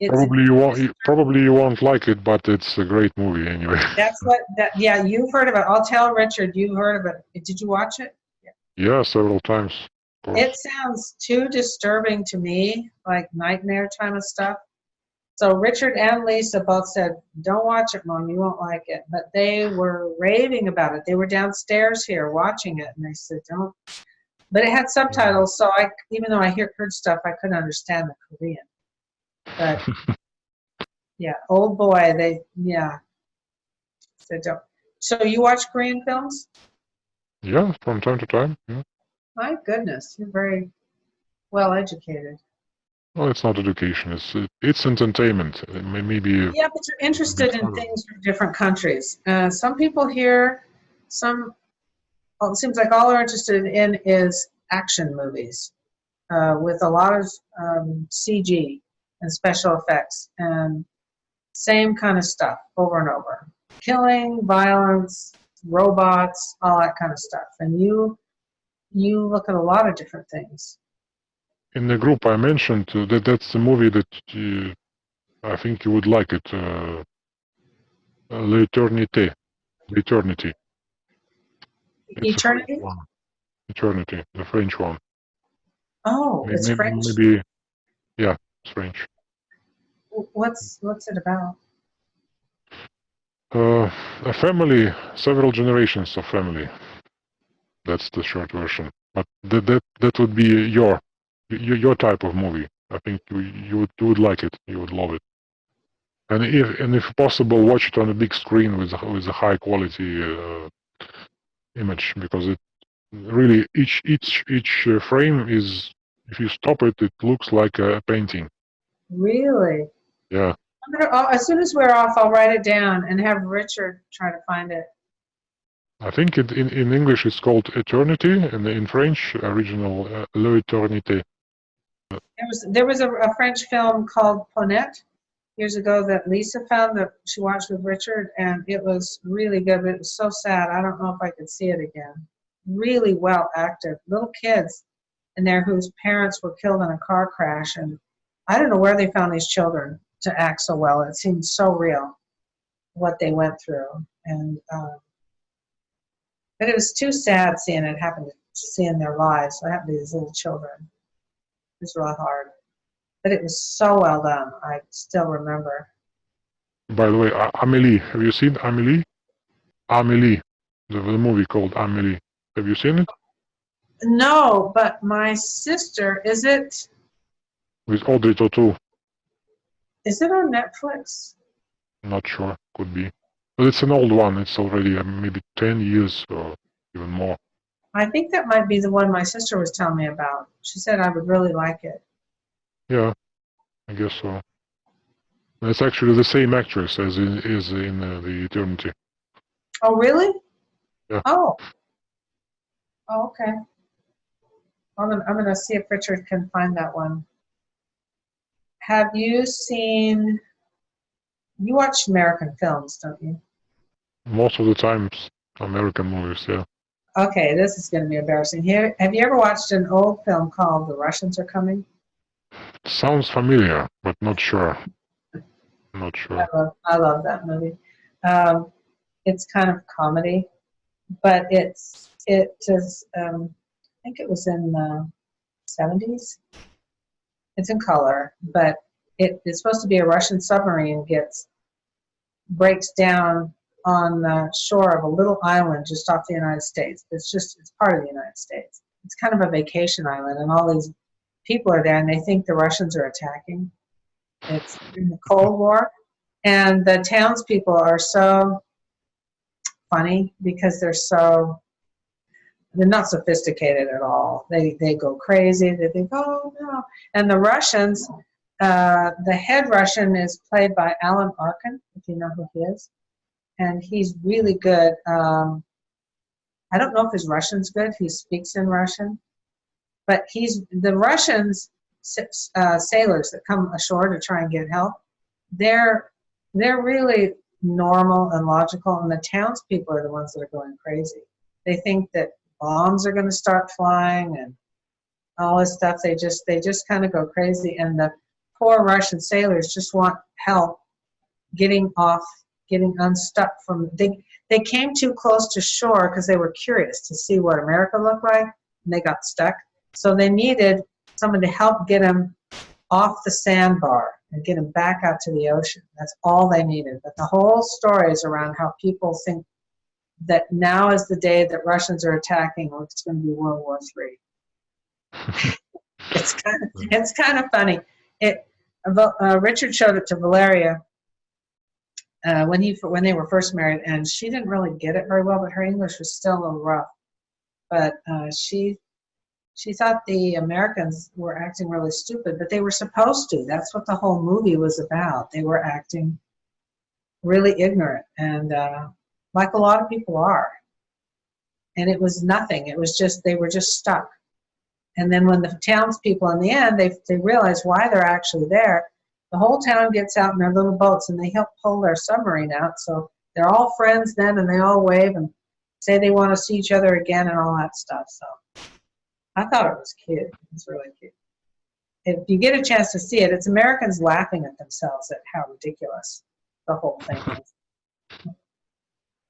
[SPEAKER 2] It's,
[SPEAKER 1] probably you won't. you- Probably you won't like it, but it's a great movie anyway.
[SPEAKER 2] that's what, that, yeah, you've heard of it. I'll tell Richard, you've heard of it. Did you watch it?
[SPEAKER 1] yeah, yeah several times.
[SPEAKER 2] It sounds too disturbing to me, like nightmare kind of stuff. So Richard and Lisa both said, "Don't watch it, Mom. You won't like it." But they were raving about it. They were downstairs here watching it, and they said, "Don't." But it had subtitles, so I, even though I hear heard stuff, I couldn't understand the Korean. But yeah, old boy, they yeah. Said don't. So you watch Korean films?
[SPEAKER 1] yeah, from time to time. Yeah.
[SPEAKER 2] My goodness, you're very well educated.
[SPEAKER 1] Well, it's not education. It's it's entertainment. May- Maybe
[SPEAKER 2] Yeah, but you're interested in things from different countries. Uh, some people here, some, well, it seems like all they're interested in is action movies uh, with a lot of um, CG and special effects and same kind of stuff over and over. Killing, violence, robots, all that kind of stuff. And you, you look at a lot of different things.
[SPEAKER 1] in the group I mentioned uh, that that's the movie that uh, I think you would like it. Uh, uh, L'Eternité. L'Eternity. It's a French
[SPEAKER 2] Eternity?
[SPEAKER 1] Eternity, the French one.
[SPEAKER 2] Oh,
[SPEAKER 1] May-
[SPEAKER 2] it's French.
[SPEAKER 1] Maybe, yeah, French.
[SPEAKER 2] What's what's it about?
[SPEAKER 1] Uh, a family, several generations of family. That's the short version. But that that that would be your your, your type of movie. I think you you would you would like it. You would love it. And if and if possible, watch it on a big screen with a- with a high quality uh, image because it really each each each uh, frame is if you stop it, it looks like a painting.
[SPEAKER 2] Really?
[SPEAKER 1] Yeah.
[SPEAKER 2] Gonna, oh, as soon as we're off, I'll write it down and have Richard try to find it.
[SPEAKER 1] I think it, in, in English it's called Eternity, and in French, original uh, L'Eternité.
[SPEAKER 2] There was there was a, a French film called Ponette years ago that Lisa found that she watched with Richard, and it was really good. But it was so sad. I don't know if I could see it again. Really well acted, little kids in there whose parents were killed in a car crash, and I don't know where they found these children to act so well. It seemed so real what they went through, and um, but it was too sad seeing it happen to seeing their lives. What happened to these little children? It was really hard. But it was so well done. I still remember.
[SPEAKER 1] By the way, Amélie, have you seen Amélie? Amélie, the, the movie called Amélie. Have you seen it?
[SPEAKER 2] No, but my sister, is it
[SPEAKER 1] With Audrey Tautou.
[SPEAKER 2] is it on Netflix?
[SPEAKER 1] Not sure, could be. But it's an old one. It's already uh, maybe 10 years or even more.
[SPEAKER 2] I think that might be the one my sister was telling me about. She said I would really like it.
[SPEAKER 1] Yeah, I guess so. It's actually the same actress as in, is in uh, the Eternity.
[SPEAKER 2] Oh, really?
[SPEAKER 1] Yeah.
[SPEAKER 2] Oh. Oh, okay. I'm gonna, I'm gonna see if Richard can find that one. Have you seen? You watch American films, don't you?
[SPEAKER 1] Most of the times, American movies. Yeah.
[SPEAKER 2] Okay, this is going to be embarrassing. Here, have you ever watched an old film called The Russians Are Coming?
[SPEAKER 1] Sounds familiar, but not sure. Not sure.
[SPEAKER 2] I love, I love that movie. Um, it's kind of comedy, but it's it is. Um, I think it was in the seventies. It's in color, but it is supposed to be a Russian submarine gets breaks down on the shore of a little island just off the United States. It's just it's part of the United States. It's kind of a vacation island, and all these people are there, and they think the Russians are attacking. It's in the Cold War, and the townspeople are so funny because they're so they're not sophisticated at all. They they go crazy. They think, oh no. And the Russians, uh, the head Russian is played by Alan Arkin, if you know who he is, and he's really good. Um, I don't know if his Russian's good. He speaks in Russian, but he's the Russians uh, sailors that come ashore to try and get help. They're they're really normal and logical, and the townspeople are the ones that are going crazy. They think that bombs are going to start flying and all this stuff. They just they just kind of go crazy, and the poor Russian sailors just want help getting off, getting unstuck from. They they came too close to shore because they were curious to see what America looked like, and they got stuck. So they needed someone to help get them off the sandbar and get them back out to the ocean. That's all they needed. But the whole story is around how people think that now is the day that Russians are attacking, or it's going to be World War Three. it's kind of it's kind of funny. It uh, Richard showed it to Valeria uh, when he when they were first married, and she didn't really get it very well, but her English was still a little rough. But uh, she she thought the Americans were acting really stupid, but they were supposed to. That's what the whole movie was about. They were acting really ignorant, and uh, like a lot of people are. And it was nothing. It was just they were just stuck. And then when the townspeople, in the end, they they realize why they're actually there. The whole town gets out in their little boats and they help pull their submarine out. So they're all friends then, and they all wave and say they want to see each other again and all that stuff. So. I thought it was cute. It's really cute. If you get a chance to see it, it's Americans laughing at themselves at how ridiculous the whole thing is.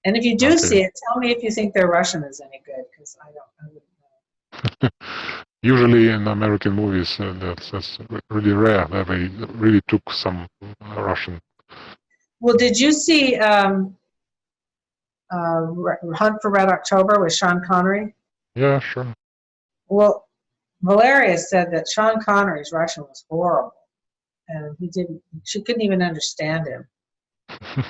[SPEAKER 2] And if you do see it, tell me if you think their Russian is any good, because I don't. I wouldn't know.
[SPEAKER 1] Usually in American movies, uh, that's, that's really rare that they really took some Russian.
[SPEAKER 2] Well, did you see um, uh, Hunt for Red October with Sean Connery?
[SPEAKER 1] Yeah, sure.
[SPEAKER 2] Well, Valeria said that Sean Connery's Russian was horrible, and he didn't. She couldn't even understand him.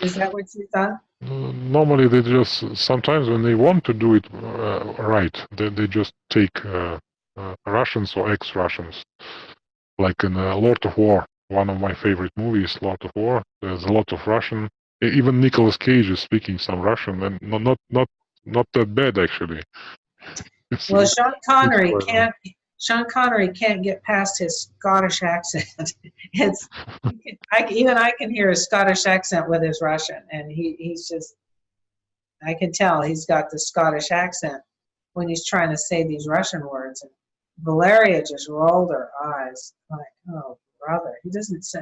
[SPEAKER 2] Is that what you thought?
[SPEAKER 1] Uh, Normally, they just sometimes when they want to do it uh, right, they they just take uh, uh, Russians or ex-Russians, like in uh, Lord of War, one of my favorite movies, Lord of War. There's a lot of Russian. Even Nicolas Cage is speaking some Russian, and not not not not that bad actually.
[SPEAKER 2] Well, Sean Connery can't. Sean Connery can't get past his Scottish accent. it's I, even I can hear his Scottish accent with his Russian, and he, he's just. I can tell he's got the Scottish accent when he's trying to say these Russian words. And Valeria just rolled her eyes like, "Oh, brother, he doesn't say."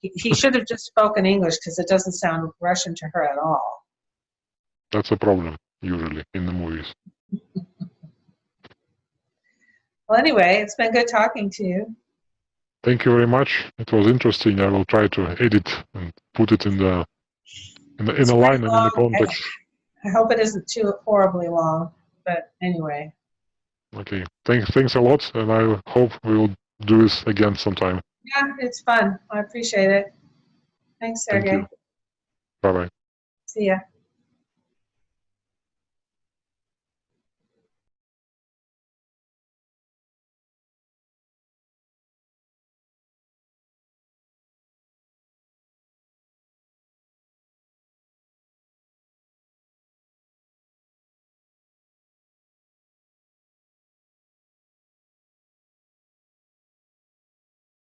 [SPEAKER 2] He, he should have just spoken English because it doesn't sound Russian to her at all.
[SPEAKER 1] that's a problem usually in the movies.
[SPEAKER 2] Well, anyway, it's been good talking to you.
[SPEAKER 1] Thank you very much. It was interesting. I will try to edit and put it in the in the in a line and in the context.
[SPEAKER 2] I hope it isn't too horribly long, but anyway.
[SPEAKER 1] Okay. Thanks thanks a lot, and I hope we will do this again sometime.
[SPEAKER 2] Yeah, it's fun. I appreciate it. Thanks,
[SPEAKER 1] Thank
[SPEAKER 2] Sergey.
[SPEAKER 1] you. Bye bye.
[SPEAKER 2] See ya.